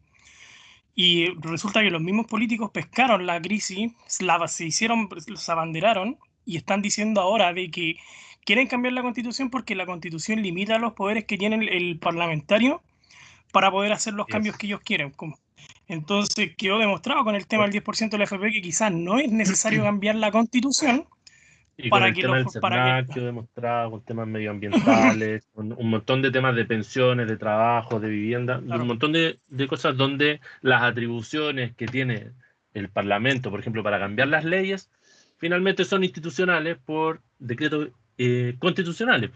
Y resulta que los mismos políticos pescaron la crisis, la, se hicieron, se abanderaron y están diciendo ahora de que quieren cambiar la constitución porque la constitución limita los poderes que tiene el, el parlamentario para poder hacer los cambios que ellos quieren. Entonces quedó demostrado con el tema del 10% de la FP que quizás no es necesario cambiar la constitución Y con para el que tema del que, CERNAC quedó demostrado, con temas medioambientales, con un montón de temas de pensiones, de trabajo, de vivienda, de un montón de, de cosas donde las atribuciones que tiene el Parlamento, por ejemplo, para cambiar las leyes, finalmente son institucionales por decretos eh, constitucionales.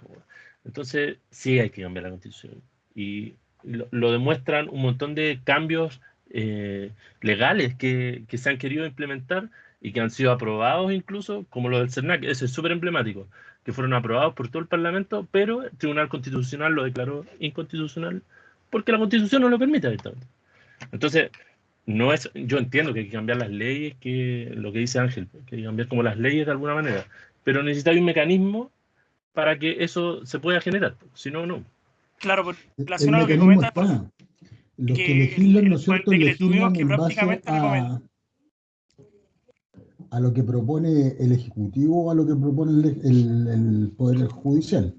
Entonces, sí hay que cambiar la constitución. Y lo, lo demuestran un montón de cambios eh, legales que, que se han querido implementar y que han sido aprobados incluso, como lo del CERNAC, ese es súper emblemático, que fueron aprobados por todo el Parlamento, pero el Tribunal Constitucional lo declaró inconstitucional porque la Constitución no lo permite abiertamente. Entonces, no es, yo entiendo que hay que cambiar las leyes, que lo que dice Ángel, que hay que cambiar como las leyes de alguna manera, pero necesita un mecanismo para que eso se pueda generar, si no, no. Claro, por El relación a lo que mecanismo comenta, está. Los que que legislan, ¿no es cierto?, legislan que en base prácticamente a, a lo que propone el Ejecutivo o a lo que propone el, el- el Poder Judicial.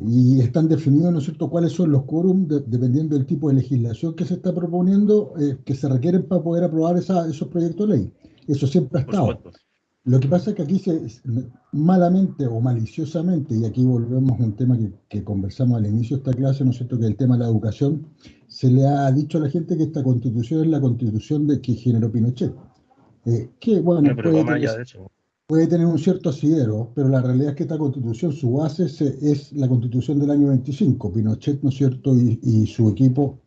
Y están definidos, ¿no es cierto?, cuáles son los quórum, de- dependiendo del tipo de legislación que se está proponiendo, eh, que se requieren para poder aprobar esa- esos proyectos de ley. Eso siempre ha estado. Lo que pasa es que aquí se, malamente o maliciosamente, y aquí volvemos a un tema que, que conversamos al inicio de esta clase, ¿no es cierto?, que el tema de la educación, se le ha dicho a la gente que esta constitución es la constitución de que generó Pinochet. Eh, que bueno, No, puede tener, allá de eso. puede tener un cierto asidero, pero la realidad es que esta constitución, su base se- es la constitución del año 25. Pinochet, ¿no es cierto?, y, y su equipo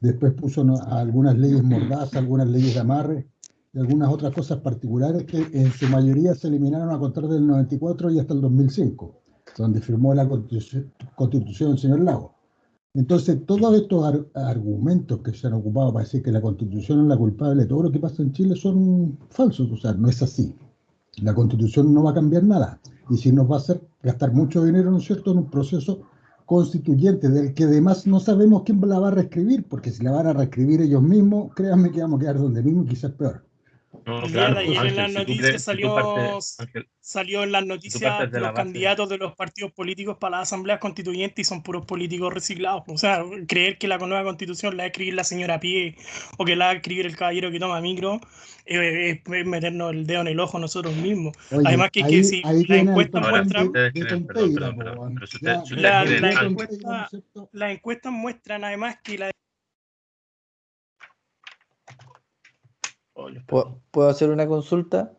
después puso ¿no? algunas leyes mordaza, algunas leyes de amarre y algunas otras cosas particulares que en su mayoría se eliminaron a contar del 94 y hasta el 2005, donde firmó la constitución, constitución el señor Lago. Entonces, todos estos ar- argumentos que se han ocupado para decir que la constitución es la culpable de todo lo que pasa en Chile son falsos, o sea, no es así. La constitución no va a cambiar nada. Y si nos va a hacer gastar mucho dinero, ¿no es cierto?, en un proceso constituyente del que además no sabemos quién la va a reescribir, porque si la van a reescribir ellos mismos, créanme que vamos a quedar donde mismo y quizás peor. No, El claro, día de ayer en Ángel, las si noticias crees- salió, partes- Ángel, salió en las noticias de los base- candidatos de los partidos políticos para las asambleas constituyentes y son puros políticos reciclados. O sea, creer que la nueva constitución la va a escribir la señora Pie o que la va a escribir el caballero que toma micro eh, es, es meternos el dedo en el ojo nosotros mismos. Oye, Además que, que ahí- Ahora, si la- Ángel, encuesta- las encuestas muestran además que la oh, los ¿Puedo, puedo hacer una consulta?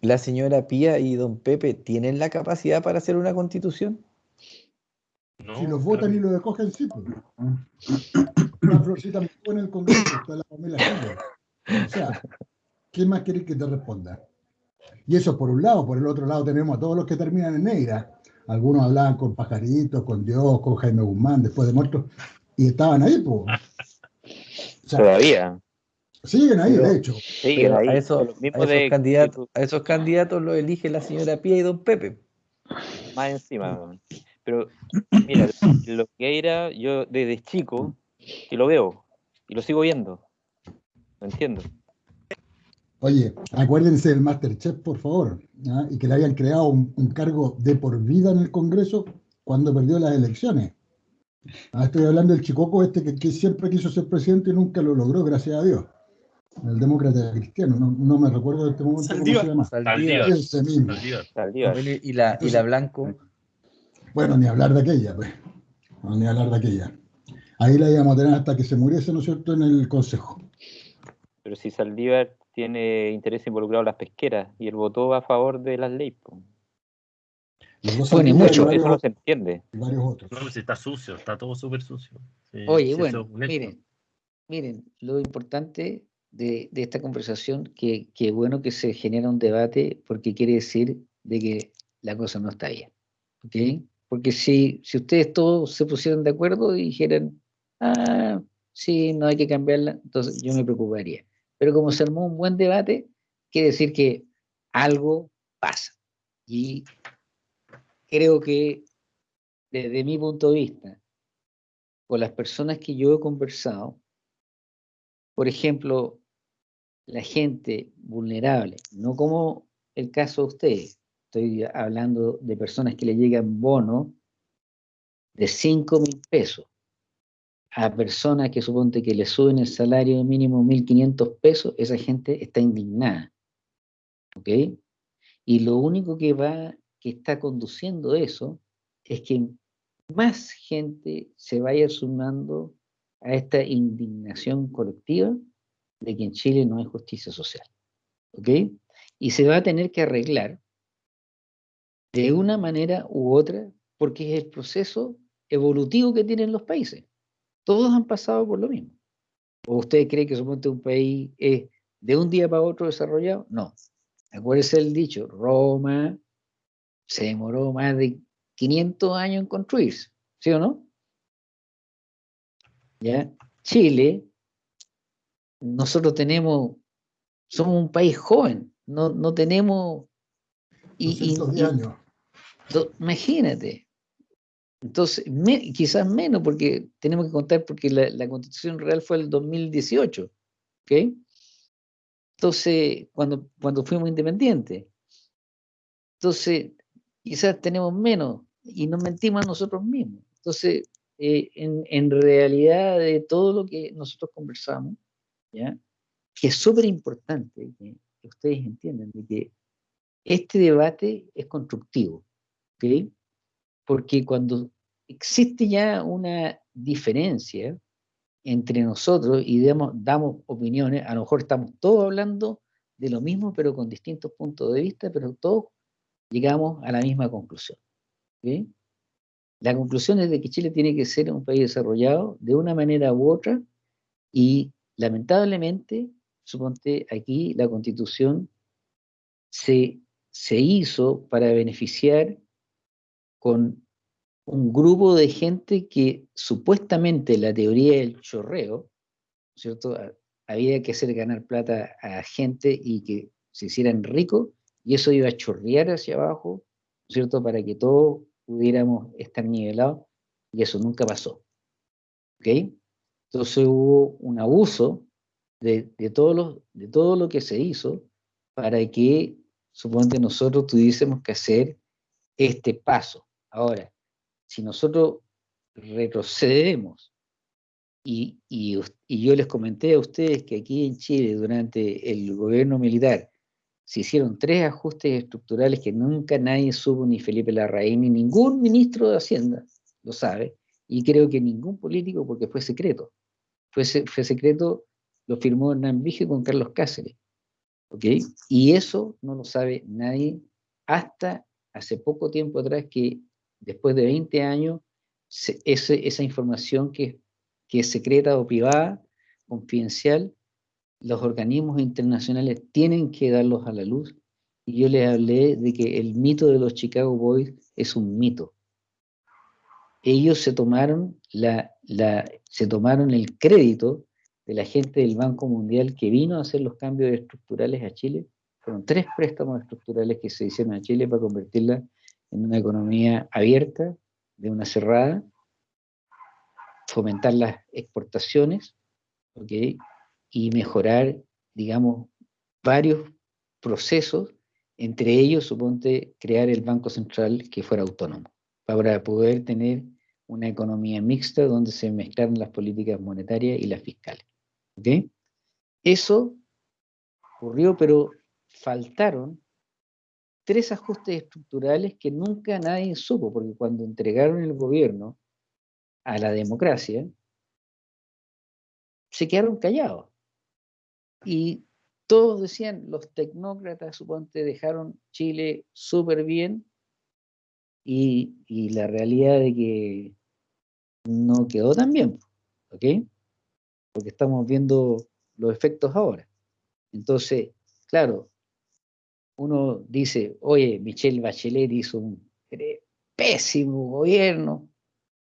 ¿La señora Pía y don Pepe tienen la capacidad para hacer una constitución? no, Si los votan y los escogen, sí. pues. Una florcita me en el Congreso, está la Pamela Giles. O sea, ¿qué más querés que te responda? Y eso por un lado, por el otro lado tenemos a todos los que terminan en negra. Algunos hablaban con Pajarito, con Dios, con Jaime Guzmán, después de muertos, y estaban ahí, pues. O sea, Todavía. Siguen ahí, Pero- de hecho. Siguen ahí. a, esos, los a mismos esos de- candidatos, a esos candidatos los elige la señora Pía y don Pepe. más encima. Pero, mira, lo que era, yo desde chico, que lo veo, y lo sigo viendo. Lo entiendo. Oye, acuérdense del Masterchef, por favor, ¿ah? y que le habían creado un, un cargo de por vida en el Congreso cuando perdió las elecciones. Ah, estoy hablando del chicoco este que, que siempre quiso ser presidente y nunca lo logró, gracias a Dios. El demócrata cristiano, no, no me recuerdo de este momento cómo Saldívar. se llama. Saldívar. Ese mismo. Saldívar. Y la, y la Blanco. Bueno, ni hablar de aquella, pues. No, ni hablar de aquella. Ahí la íbamos a tener hasta que se muriese, ¿no es cierto?, en el Consejo. Pero si Saldívar tiene interés involucrado en las pesqueras y él votó a favor de las leyes. dos Bueno, y mucho. varios Eso no se entiende. y varios otros. No, si está sucio, está todo súper sucio. Sí, Oye, bueno, miren, miren, lo importante de, esta conversación, que, que bueno que se genera un debate porque quiere decir de que la cosa no está bien. ¿ok? Porque si, si ustedes todos se pusieran de acuerdo y dijeran, ah, sí, no hay que cambiarla, entonces yo me preocuparía. Pero como se armó un buen debate, quiere decir que algo pasa. Y creo que desde mi punto de vista, con las personas que yo he conversado, por ejemplo, la gente vulnerable, no como el caso de ustedes, estoy hablando de personas que le llegan bonos de 5 mil pesos a personas que suponte que le suben el salario mínimo 1.500 pesos, esa gente está indignada. ¿Ok? Y lo único que va, que está conduciendo eso, es que más gente se vaya sumando a esta indignación colectiva de que en Chile no hay justicia social. ¿Ok? Y se va a tener que arreglar de una manera u otra, porque es el proceso evolutivo que tienen los países. Todos han pasado por lo mismo. ¿O ustedes creen que suponte un país es de un día para otro desarrollado? No. Acuérdense el dicho, Roma se demoró más de 500 años en construirse, ¿sí o no? ¿Ya? Chile, nosotros tenemos, somos un país joven, no, no tenemos... Y, y- 210 y- años. do- imagínate, Entonces, me- quizás menos, porque tenemos que contar porque la, la constitución real fue el 2018, ¿ok? Entonces, cuando, cuando fuimos independientes. Entonces, quizás tenemos menos y nos mentimos a nosotros mismos. Entonces, eh, en, en realidad de todo lo que nosotros conversamos, ¿ya? que es súper importante que, que ustedes entiendan de que este debate es constructivo, ¿ok? Porque cuando existe ya una diferencia entre nosotros y damos, damos opiniones, a lo mejor estamos todos hablando de lo mismo, pero con distintos puntos de vista, pero todos llegamos a la misma conclusión. ¿ok? La conclusión es de que Chile tiene que ser un país desarrollado de una manera u otra y lamentablemente, suponte aquí la constitución se, se hizo para beneficiar con un grupo de gente que supuestamente la teoría del chorreo, ¿cierto? Ha- Había que hacer ganar plata a gente y que se hicieran ricos y eso iba a chorrear hacia abajo, ¿cierto? Para que todos pudiéramos estar nivelados y eso nunca pasó. ¿Ok? Entonces hubo un abuso de, de, todo lo, de todo lo que se hizo para que, suponte, nosotros tuviésemos que hacer este paso. Ahora, si nosotros retrocedemos y, y, y yo les comenté a ustedes que aquí en Chile, durante el gobierno militar, se hicieron tres ajustes estructurales que nunca nadie supo, ni Felipe Larraín, ni ningún ministro de Hacienda lo sabe, y creo que ningún político, porque fue secreto. Fue, se- fue secreto, lo firmó Hernán con Carlos Cáceres. ¿ok? Y eso no lo sabe nadie hasta hace poco tiempo atrás que después de 20 años, esa información que, que es secreta o privada, confidencial, los organismos internacionales tienen que darlos a la luz. Y yo les hablé de que el mito de los Chicago Boys es un mito. Ellos se tomaron, la, se tomaron el crédito de la gente del Banco Mundial que vino a hacer los cambios estructurales a Chile. Fueron tres préstamos estructurales que se hicieron a Chile para convertirla en una economía abierta, de una cerrada, fomentar las exportaciones, y mejorar, digamos, varios procesos, entre ellos, suponte, crear el Banco Central que fuera autónomo, para poder tener una economía mixta donde se mezclaran las políticas monetarias y las fiscales. Eso ocurrió, pero faltaron tres ajustes estructurales que nunca nadie supo, porque cuando entregaron el gobierno a la democracia, se quedaron callados. Y todos decían, los tecnócratas, suponte, dejaron Chile súper bien, y, la realidad de que no quedó tan bien, ¿ok? Porque estamos viendo los efectos ahora. Entonces, claro, uno dice, oye, Michelle Bachelet hizo un pésimo gobierno,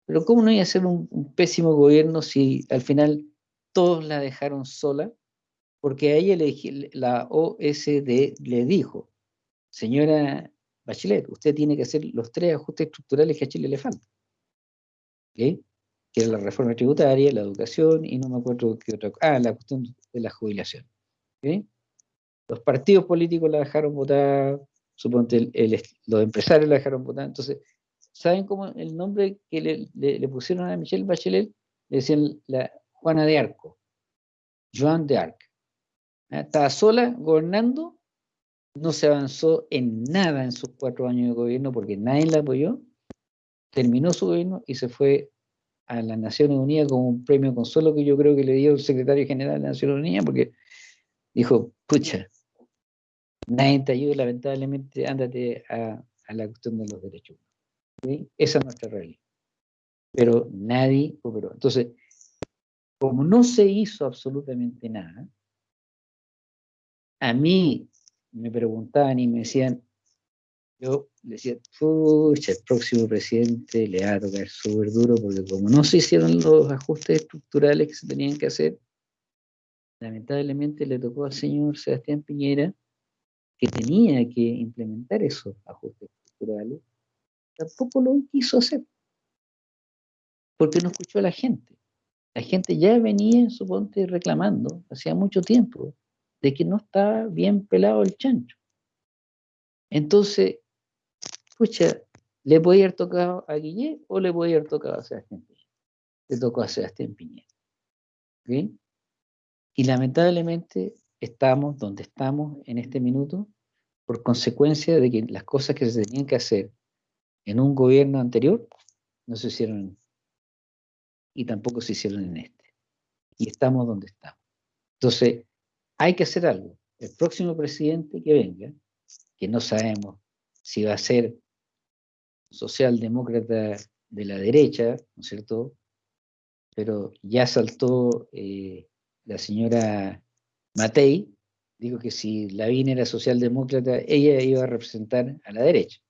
pero ¿cómo no iba a ser un, pésimo gobierno si al final todos la dejaron sola? Porque a ella le, la OSD le dijo, señora Bachelet, usted tiene que hacer los tres ajustes estructurales que a Chile le faltan. ¿Ok? Que era la reforma tributaria, la educación y no me acuerdo qué otra cosa. Ah, la cuestión de la jubilación. ¿Ok? Los partidos políticos la dejaron votar, suponte el- el- los empresarios la dejaron votar. Entonces, ¿saben cómo el nombre que le, le- le pusieron a Michelle Bachelet? Le decían la Juana de Arco, Joan de Arc. ¿Ah? Estaba sola gobernando, no se avanzó en nada en sus cuatro años de gobierno porque nadie la apoyó, terminó su gobierno y se fue a las Naciones Unidas con un premio consuelo que yo creo que le dio el secretario general de las Naciones Unidas porque dijo, pucha, nadie te ayuda, lamentablemente ándate a, la cuestión de los derechos. humanos". ¿Sí? Esa es nuestra realidad. Pero nadie cooperó. Entonces, como no se hizo absolutamente nada, a mí me preguntaban y me decían, yo decía, pucha, el próximo presidente le va a tocar súper duro porque como no se hicieron los ajustes estructurales que se tenían que hacer, lamentablemente le tocó al señor Sebastián Piñera que tenía que implementar esos ajustes estructurales, tampoco lo quiso hacer. porque no escuchó a la gente. La gente ya venía, suponte, reclamando hacía mucho tiempo de que no estaba bien pelado el chancho. Entonces, escucha, ¿le puede haber tocado a Guillet o le puede haber tocado a Sebastián Piñera? Le tocó a Sebastián Piñera. ¿Ok? Y lamentablemente estamos donde estamos en este minuto por consecuencia de que las cosas que se tenían que hacer en un gobierno anterior no se hicieron y tampoco se hicieron en este. Y estamos donde estamos. Entonces, hay que hacer algo. El próximo presidente que venga, que no sabemos si va a ser socialdemócrata de la derecha, ¿no es cierto? Pero ya saltó eh, la señora Matei, dijo que si Lavín era socialdemócrata, ella iba a representar a la derecha.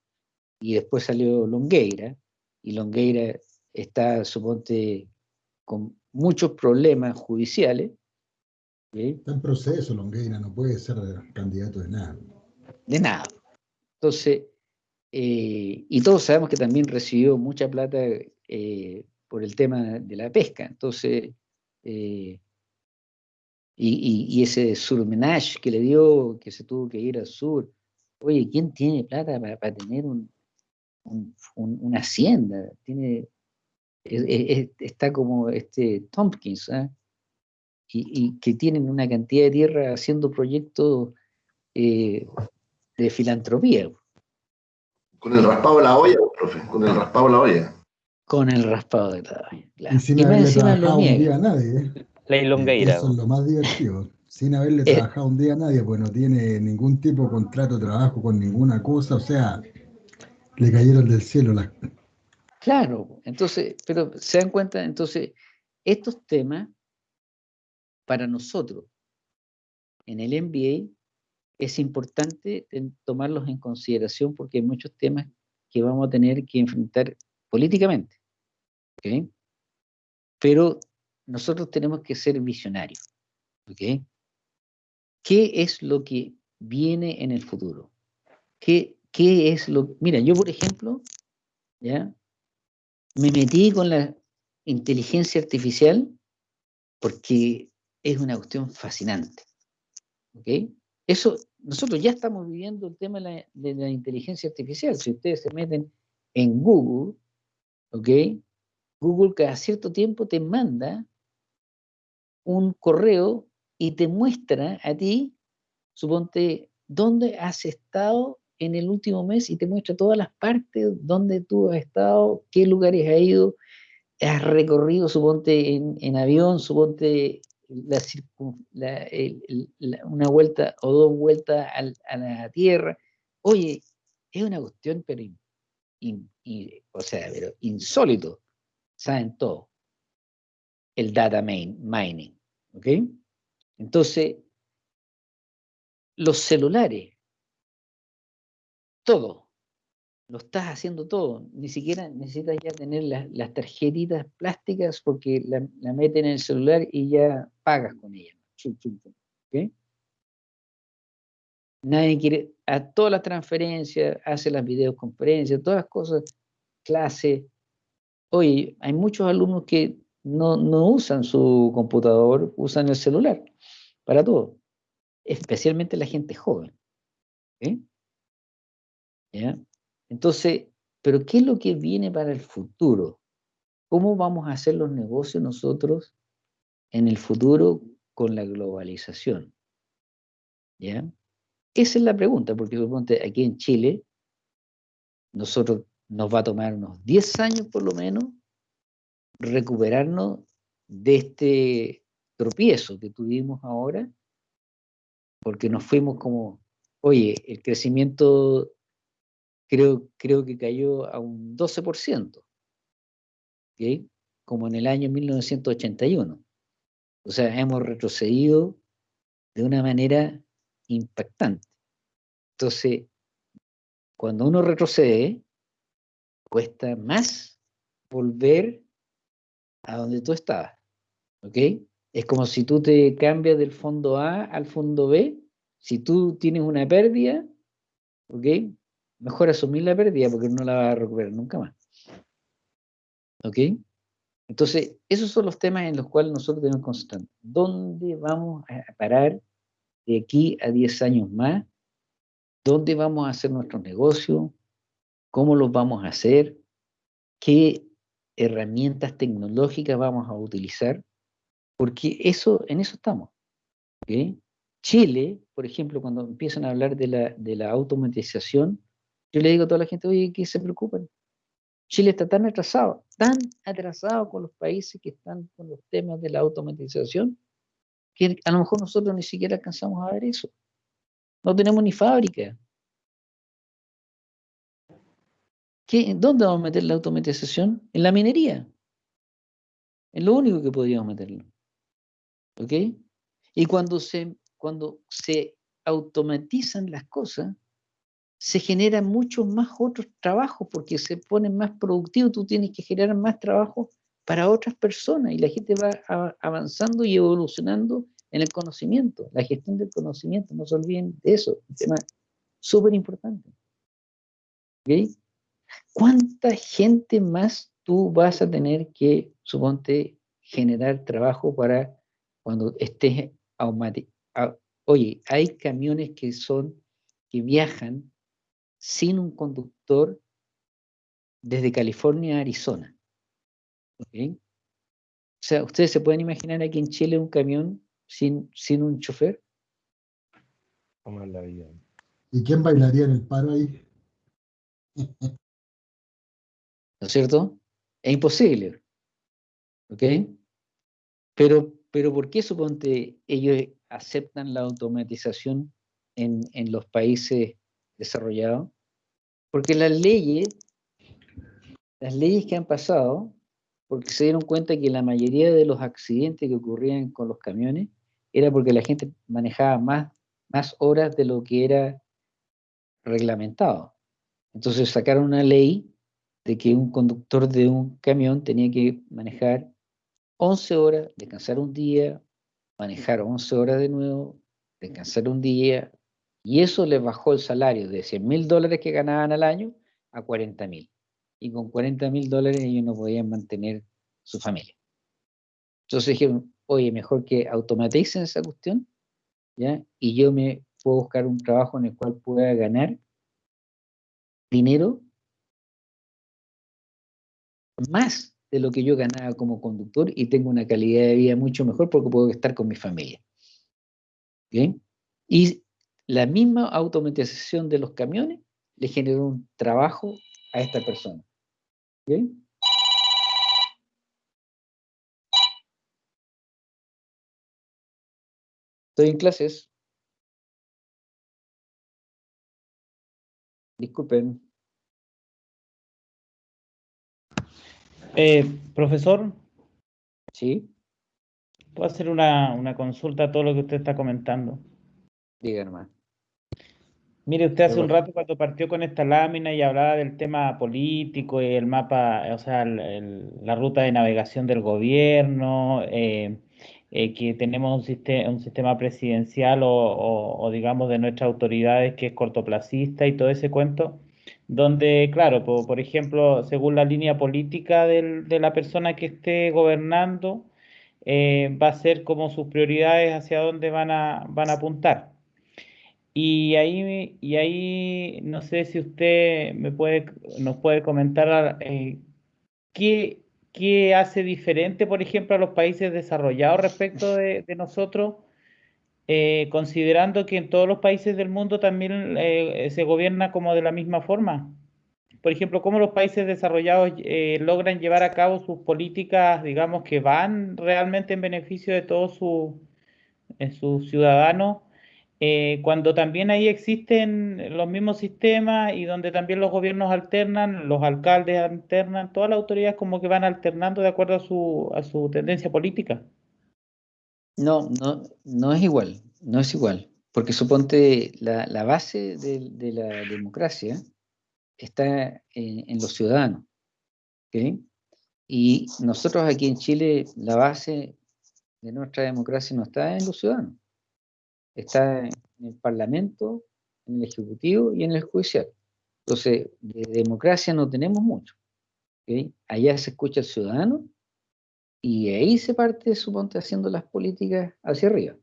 Y después salió Longueira, y Longueira está, suponte, con muchos problemas judiciales. Está en proceso, Longueira, no puede ser candidato de nada. De nada. Entonces, eh, y todos sabemos que también recibió mucha plata eh, por el tema de la pesca. Entonces, eh, y, y, ese surmenage que le dio, que se tuvo que ir al sur. Oye, ¿quién tiene plata para, tener un, una hacienda? Tiene, está como este Tompkins, ¿ah? Y, y, que tienen una cantidad de tierra haciendo proyectos de filantropía. Con el raspado de la olla, profe, con el raspado de la olla. Con el raspado de la olla. Claro. Y sin Y haberle trabajado un día a nadie. ¿eh? La Longueira. Eso es lo más divertido. Sin haberle Eh. trabajado un día a nadie, pues no tiene ningún tipo de contrato de trabajo con ninguna cosa, o sea, le cayeron del cielo las... Claro, entonces, pero se dan cuenta, entonces, estos temas, para nosotros, en el MBA, es importante tomarlos en consideración porque hay muchos temas que vamos a tener que enfrentar políticamente. ¿ok? Pero nosotros tenemos que ser visionarios. ¿ok? ¿Qué es lo que viene en el futuro? ¿Qué, qué es lo Mira, yo, por ejemplo, ¿ya? me metí con la inteligencia artificial porque es una cuestión fascinante. ¿ok? Eso, nosotros ya estamos viviendo el tema de la, inteligencia artificial. Si ustedes se meten en Google, ¿ok? Google cada cierto tiempo te manda un correo y te muestra a ti, suponte, dónde has estado en el último mes y te muestra todas las partes donde tú has estado, qué lugares has ido, has recorrido, suponte, en avión, suponte, la la- una vuelta o dos vueltas a la Tierra. Oye, es una cuestión, pero, o sea, pero insólito. Saben todo. El data main- mining. ¿Ok? Entonces, los celulares, todo, lo estás haciendo todo. Ni siquiera necesitas ya tener las, las tarjetitas plásticas porque la, meten en el celular y ya pagas con ella. Chum, chum, chum, ¿ok? Nadie quiere, a todas las transferencias, hace las videoconferencias, todas las cosas, clase. Oye, hay muchos alumnos que no, no usan su computador, usan el celular para todo, especialmente la gente joven. ¿Ya? Entonces, ¿pero qué es lo que viene para el futuro? ¿Cómo vamos a hacer los negocios nosotros en el futuro con la globalización? ¿Ya? Esa es la pregunta, porque aquí en Chile, nosotros nos va a tomar unos 10 años por lo menos recuperarnos de este tropiezo que tuvimos ahora, porque nos fuimos como, oye, el crecimiento creo, creo que cayó a un 12%, ¿ok? como en el año 1981. O sea, hemos retrocedido de una manera impactante. Entonces, cuando uno retrocede, cuesta más volver a donde tú estabas. ¿Ok? Es como si tú te cambias del fondo A al fondo B. Si tú tienes una pérdida, ¿ok? Mejor asumir la pérdida porque no la vas a recuperar nunca más. ¿Ok? Entonces, esos son los temas en los cuales nosotros tenemos concentrar. ¿Dónde vamos a parar de aquí a 10 años más? ¿Dónde vamos a hacer nuestros negocios? ¿Cómo los vamos a hacer? ¿Qué herramientas tecnológicas vamos a utilizar? Porque eso, en eso estamos. ¿ok? Chile, por ejemplo, cuando empiezan a hablar de la, de la automatización, yo le digo a toda la gente, oye, que se preocupen. Chile está tan atrasado, tan atrasado con los países que están con los temas de la automatización, que a lo mejor nosotros ni siquiera alcanzamos a ver eso. No tenemos ni fábrica. ¿Qué, ¿Dónde vamos a meter la automatización? En la minería. Es lo único que podríamos meterlo. ¿Ok? Y cuando se, cuando se automatizan las cosas, se generan muchos más otros trabajos porque se ponen más productivos, tú tienes que generar más trabajo para otras personas y la gente va avanzando y evolucionando en el conocimiento, la gestión del conocimiento, no se olviden de eso, un tema súper importante. ¿Ok? ¿Cuánta gente más tú vas a tener que, suponte, generar trabajo para cuando estés aumati- a- Oye, hay camiones que son, que viajan sin un conductor desde California a Arizona. ¿ok? O sea, ¿ustedes se pueden imaginar aquí en Chile un camión sin, sin un chofer? ¿Cómo es la vida? ¿Y quién bailaría en el paro ahí? ¿no es cierto? Es imposible. ¿Ok? Pero, pero ¿por qué suponte ellos aceptan la automatización en, en los países desarrollados? Porque las leyes, las leyes que han pasado, porque se dieron cuenta que la mayoría de los accidentes que ocurrían con los camiones era porque la gente manejaba más, más horas de lo que era reglamentado. Entonces sacaron una ley de que un conductor de un camión tenía que manejar 11 horas, descansar un día, manejar 11 horas de nuevo, descansar un día, y eso les bajó el salario de 100 mil dólares que ganaban al año a 40 mil. Y con 40 mil dólares ellos no podían mantener su familia. Entonces dijeron, oye, mejor que automaticen esa cuestión, ¿ya? Y yo me puedo buscar un trabajo en el cual pueda ganar dinero más de lo que yo ganaba como conductor y tengo una calidad de vida mucho mejor porque puedo estar con mi familia. ¿Bien? Y la misma automatización de los camiones le generó un trabajo a esta persona. ¿Bien? Estoy en clases. Disculpen. Eh, profesor, Sí, ¿puedo hacer una, una consulta a todo lo que usted está comentando? diga nomás. Mire, usted hace un rato cuando partió con esta lámina y hablaba del tema político y el mapa, o sea, el- el- la ruta de navegación del gobierno, eh, eh, que tenemos un, siste- un sistema presidencial o, o- o digamos de nuestras autoridades que es cortoplacista y todo ese cuento, donde, claro, po- por, ejemplo, según la línea política del- de la persona que esté gobernando, eh, va a ser como sus prioridades hacia dónde van a, van a apuntar. Y ahí, y ahí no sé si usted me puede, nos puede comentar eh, qué, qué hace diferente, por ejemplo, a los países desarrollados respecto de, nosotros, eh, considerando que en todos los países del mundo también eh, se gobierna como de la misma forma. Por ejemplo, cómo los países desarrollados logran llevar a cabo sus políticas, digamos, que van realmente en beneficio de todos en sus ciudadanos, eh, cuando también ahí existen los mismos sistemas y donde también los gobiernos alternan, los alcaldes alternan, todas las autoridades como que van alternando de acuerdo a su, a su tendencia política. No, no, no es igual, no es igual, porque suponte la, la base de, de la democracia está en, los ciudadanos, ¿ok? Y nosotros aquí en Chile, la base de nuestra democracia no está en los ciudadanos, está en el Parlamento, en el Ejecutivo y en el Judicial. Entonces, de democracia no tenemos mucho. Allá se escucha al ciudadano Y ahí se parte, suponte, haciendo las políticas hacia arriba.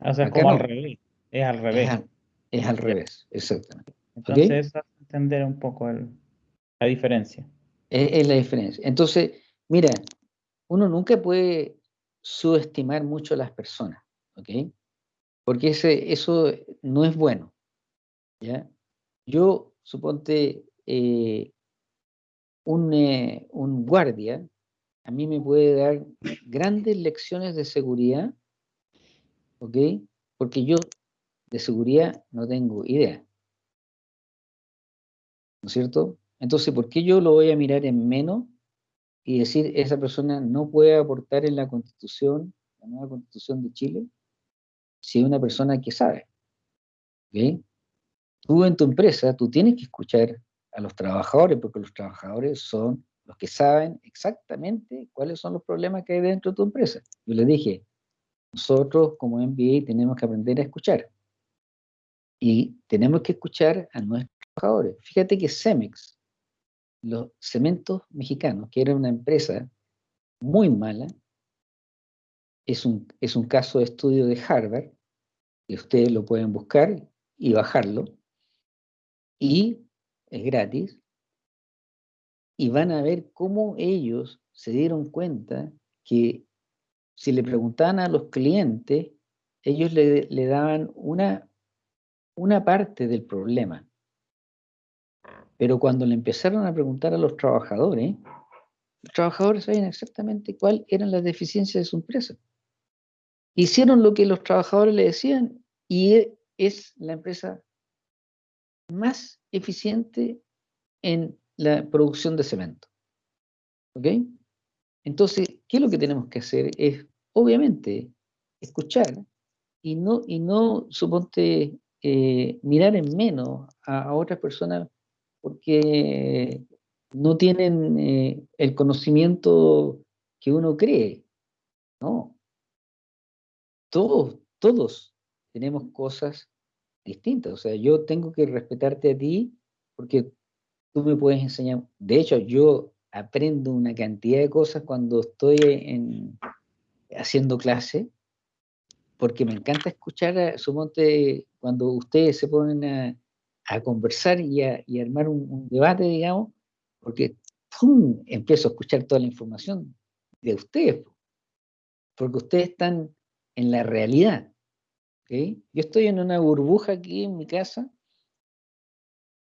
O sea, es Acá como al revés. Es al Es revés. al, es al revés, exactamente. Entonces, eso hace entender un poco el- la diferencia. Es, es la diferencia. Entonces, mira, uno nunca puede subestimar mucho a las personas, ¿ok? Porque ese, eso no es bueno, ¿ya? Yo, suponte, eh, un, eh, un guardia a mí me puede dar grandes lecciones de seguridad, ¿ok? Porque yo de seguridad no tengo idea, ¿no es cierto? Entonces, ¿por qué yo lo voy a mirar en menos y decir esa persona no puede aportar en la constitución, la nueva constitución de Chile, si es una persona que sabe? ¿ok? Tú en tu empresa, tú tienes que escuchar a los trabajadores, porque los trabajadores son los que saben exactamente cuáles son los problemas que hay dentro de tu empresa. Yo les dije, nosotros como MBA tenemos que aprender a escuchar. Y tenemos que escuchar a nuestros trabajadores. Fíjate que Cemex, los cementos mexicanos, que era una empresa muy mala, es un, es un caso de estudio de Harvard, que ustedes lo pueden buscar y bajarlo, y es gratis, y van a ver cómo ellos se dieron cuenta que si le preguntaban a los clientes, ellos le, le daban una, una parte del problema. Pero cuando le empezaron a preguntar a los trabajadores, los trabajadores sabían exactamente cuáles eran las deficiencias de su empresa. Hicieron lo que los trabajadores le decían y e- es la empresa más eficiente en la producción de cemento. ¿Ok? Entonces, ¿qué es lo que tenemos que hacer? Es, obviamente, escuchar y no, y no suponte, eh, mirar en menos a, otras personas porque no tienen eh, el conocimiento que uno cree. No. Todos, todos tenemos cosas distintas. O sea, yo tengo que respetarte a ti porque tú me puedes enseñar. De hecho, yo aprendo una cantidad de cosas cuando estoy en, haciendo clase, porque me encanta escuchar, a, suponte, cuando ustedes se ponen a, a conversar y a, y armar un, un debate, digamos, porque ¡pum! empiezo a escuchar toda la información de ustedes, po, porque ustedes están en la realidad. ¿ok? Yo estoy en una burbuja aquí en mi casa.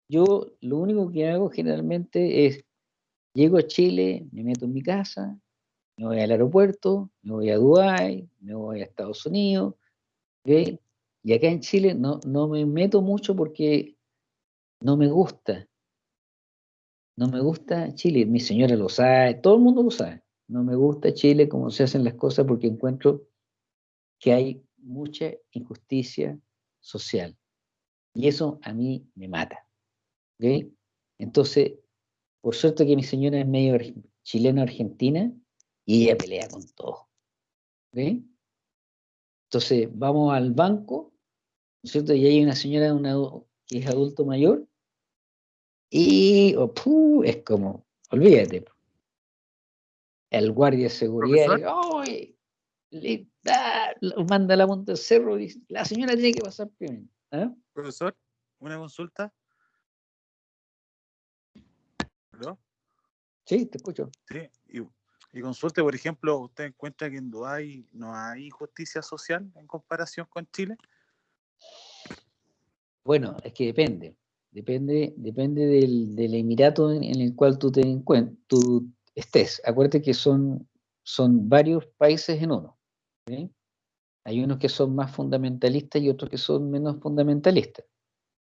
Yo lo único que hago generalmente es, llego a Chile, me meto en mi casa, me voy al aeropuerto, me voy a Dubái, me voy a Estados Unidos. Y acá en Chile no, no me meto mucho porque no me gusta. No me gusta Chile, mi señora lo sabe, todo el mundo lo sabe. No me gusta Chile como se hacen las cosas porque encuentro que hay mucha injusticia social. Y eso a mí me mata. ¿ok? Entonces, por suerte que mi señora es medio arg- chilena-argentina y ella pelea con todo. ¿ok? Entonces, vamos al banco, ¿no es cierto? Y hay una señora una que es adulto mayor y oh, ¡puh! es como, olvídate. El guardia de seguridad ¡ay! Le da, manda a la monta cerro y dice, la señora tiene que pasar primero. ¿ah? Profesor, una consulta. ¿Aló? Sí, te escucho. Sí, y, y consulte, por ejemplo, ¿usted encuentra que en Dubái no hay justicia social en comparación con Chile? Bueno, es que depende. Depende, depende del, del emirato en, en el cual tú, te tú estés. Acuérdate que son, son varios países en uno. ¿Ok? Hay unos que son más fundamentalistas y otros que son menos fundamentalistas.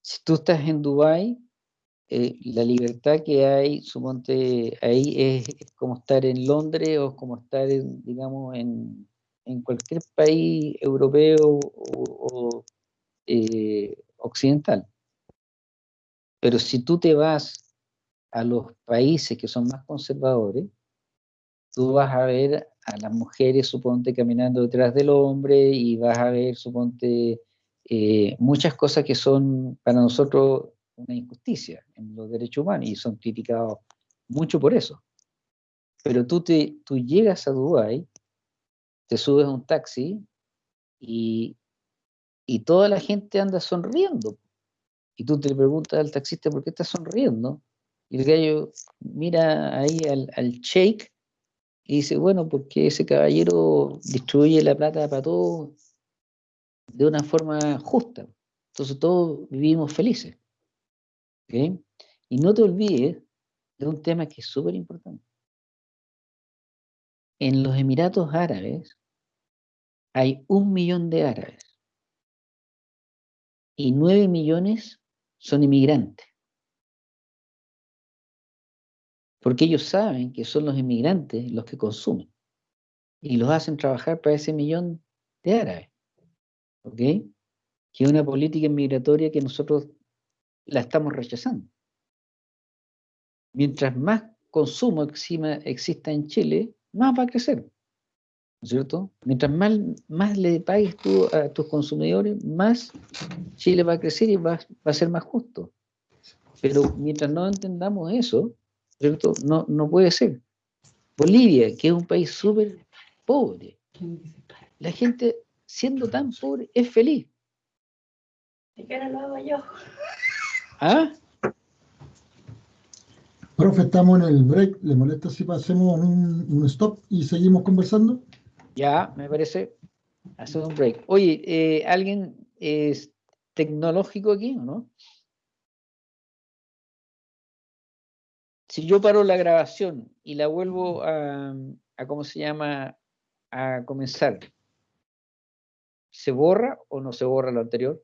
Si tú estás en Dubái, eh, la libertad que hay, suponte, ahí es, es como estar en Londres o como estar, en, digamos, en, en cualquier país europeo o, o, eh, occidental. Pero si tú te vas a los países que son más conservadores, tú vas a ver a las mujeres, suponte, caminando detrás del hombre y vas a ver, suponte, eh, muchas cosas que son para nosotros una injusticia en los derechos humanos y son criticados mucho por eso. Pero tú, te, tú llegas a Dubái, te subes a un taxi y, y toda la gente anda sonriendo. Y tú te preguntas al taxista por qué estás sonriendo. Y el gallo mira ahí al, al sheik y dice, bueno, porque ese caballero distribuye la plata para todos de una forma justa. Entonces todos vivimos felices. ¿ok? Y no te olvides de un tema que es súper importante. En los Emiratos Árabes hay un millón de árabes y nueve millones son inmigrantes. Porque ellos saben que son los inmigrantes los que consumen y los hacen trabajar para ese millón de árabes. ¿Ok? Que es una política migratoria que nosotros la estamos rechazando. Mientras más consumo exima- exista en Chile, más va a crecer. ¿No es cierto? Mientras más, le pagues tú a tus consumidores, más Chile va a crecer y va, va a ser más justo. Pero mientras no entendamos eso, ¿cierto? No, no puede ser. Bolivia, que es un país súper pobre, la gente siendo tan pobre es feliz. ¿Y qué no lo hago yo? ¿Ah? Profe, estamos en el break. ¿Le molesta si pasemos un, un stop y seguimos conversando? Ya, me parece. Hacer un break. Oye, eh, ¿alguien es tecnológico aquí o no? Si yo paro la grabación y la vuelvo a, a ¿cómo se llama? A comenzar, ¿se borra o no se borra lo anterior?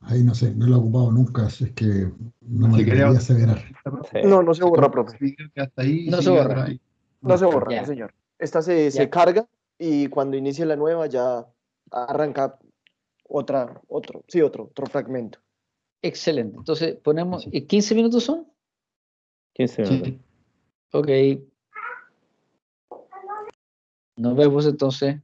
Ahí no sé, no lo he ocupado nunca, así es que no me quería- aseverar. No, no se borra, profe. Que hasta ahí No se borra. ahí. No se borra, no, señor. Esta se, se carga y cuando inicie la nueva ya arranca otra, otro, sí, otro, otro fragmento. Excelente. Entonces, ponemos, ¿y ¿15 minutos son? 15 minutos. Ok. Nos vemos entonces.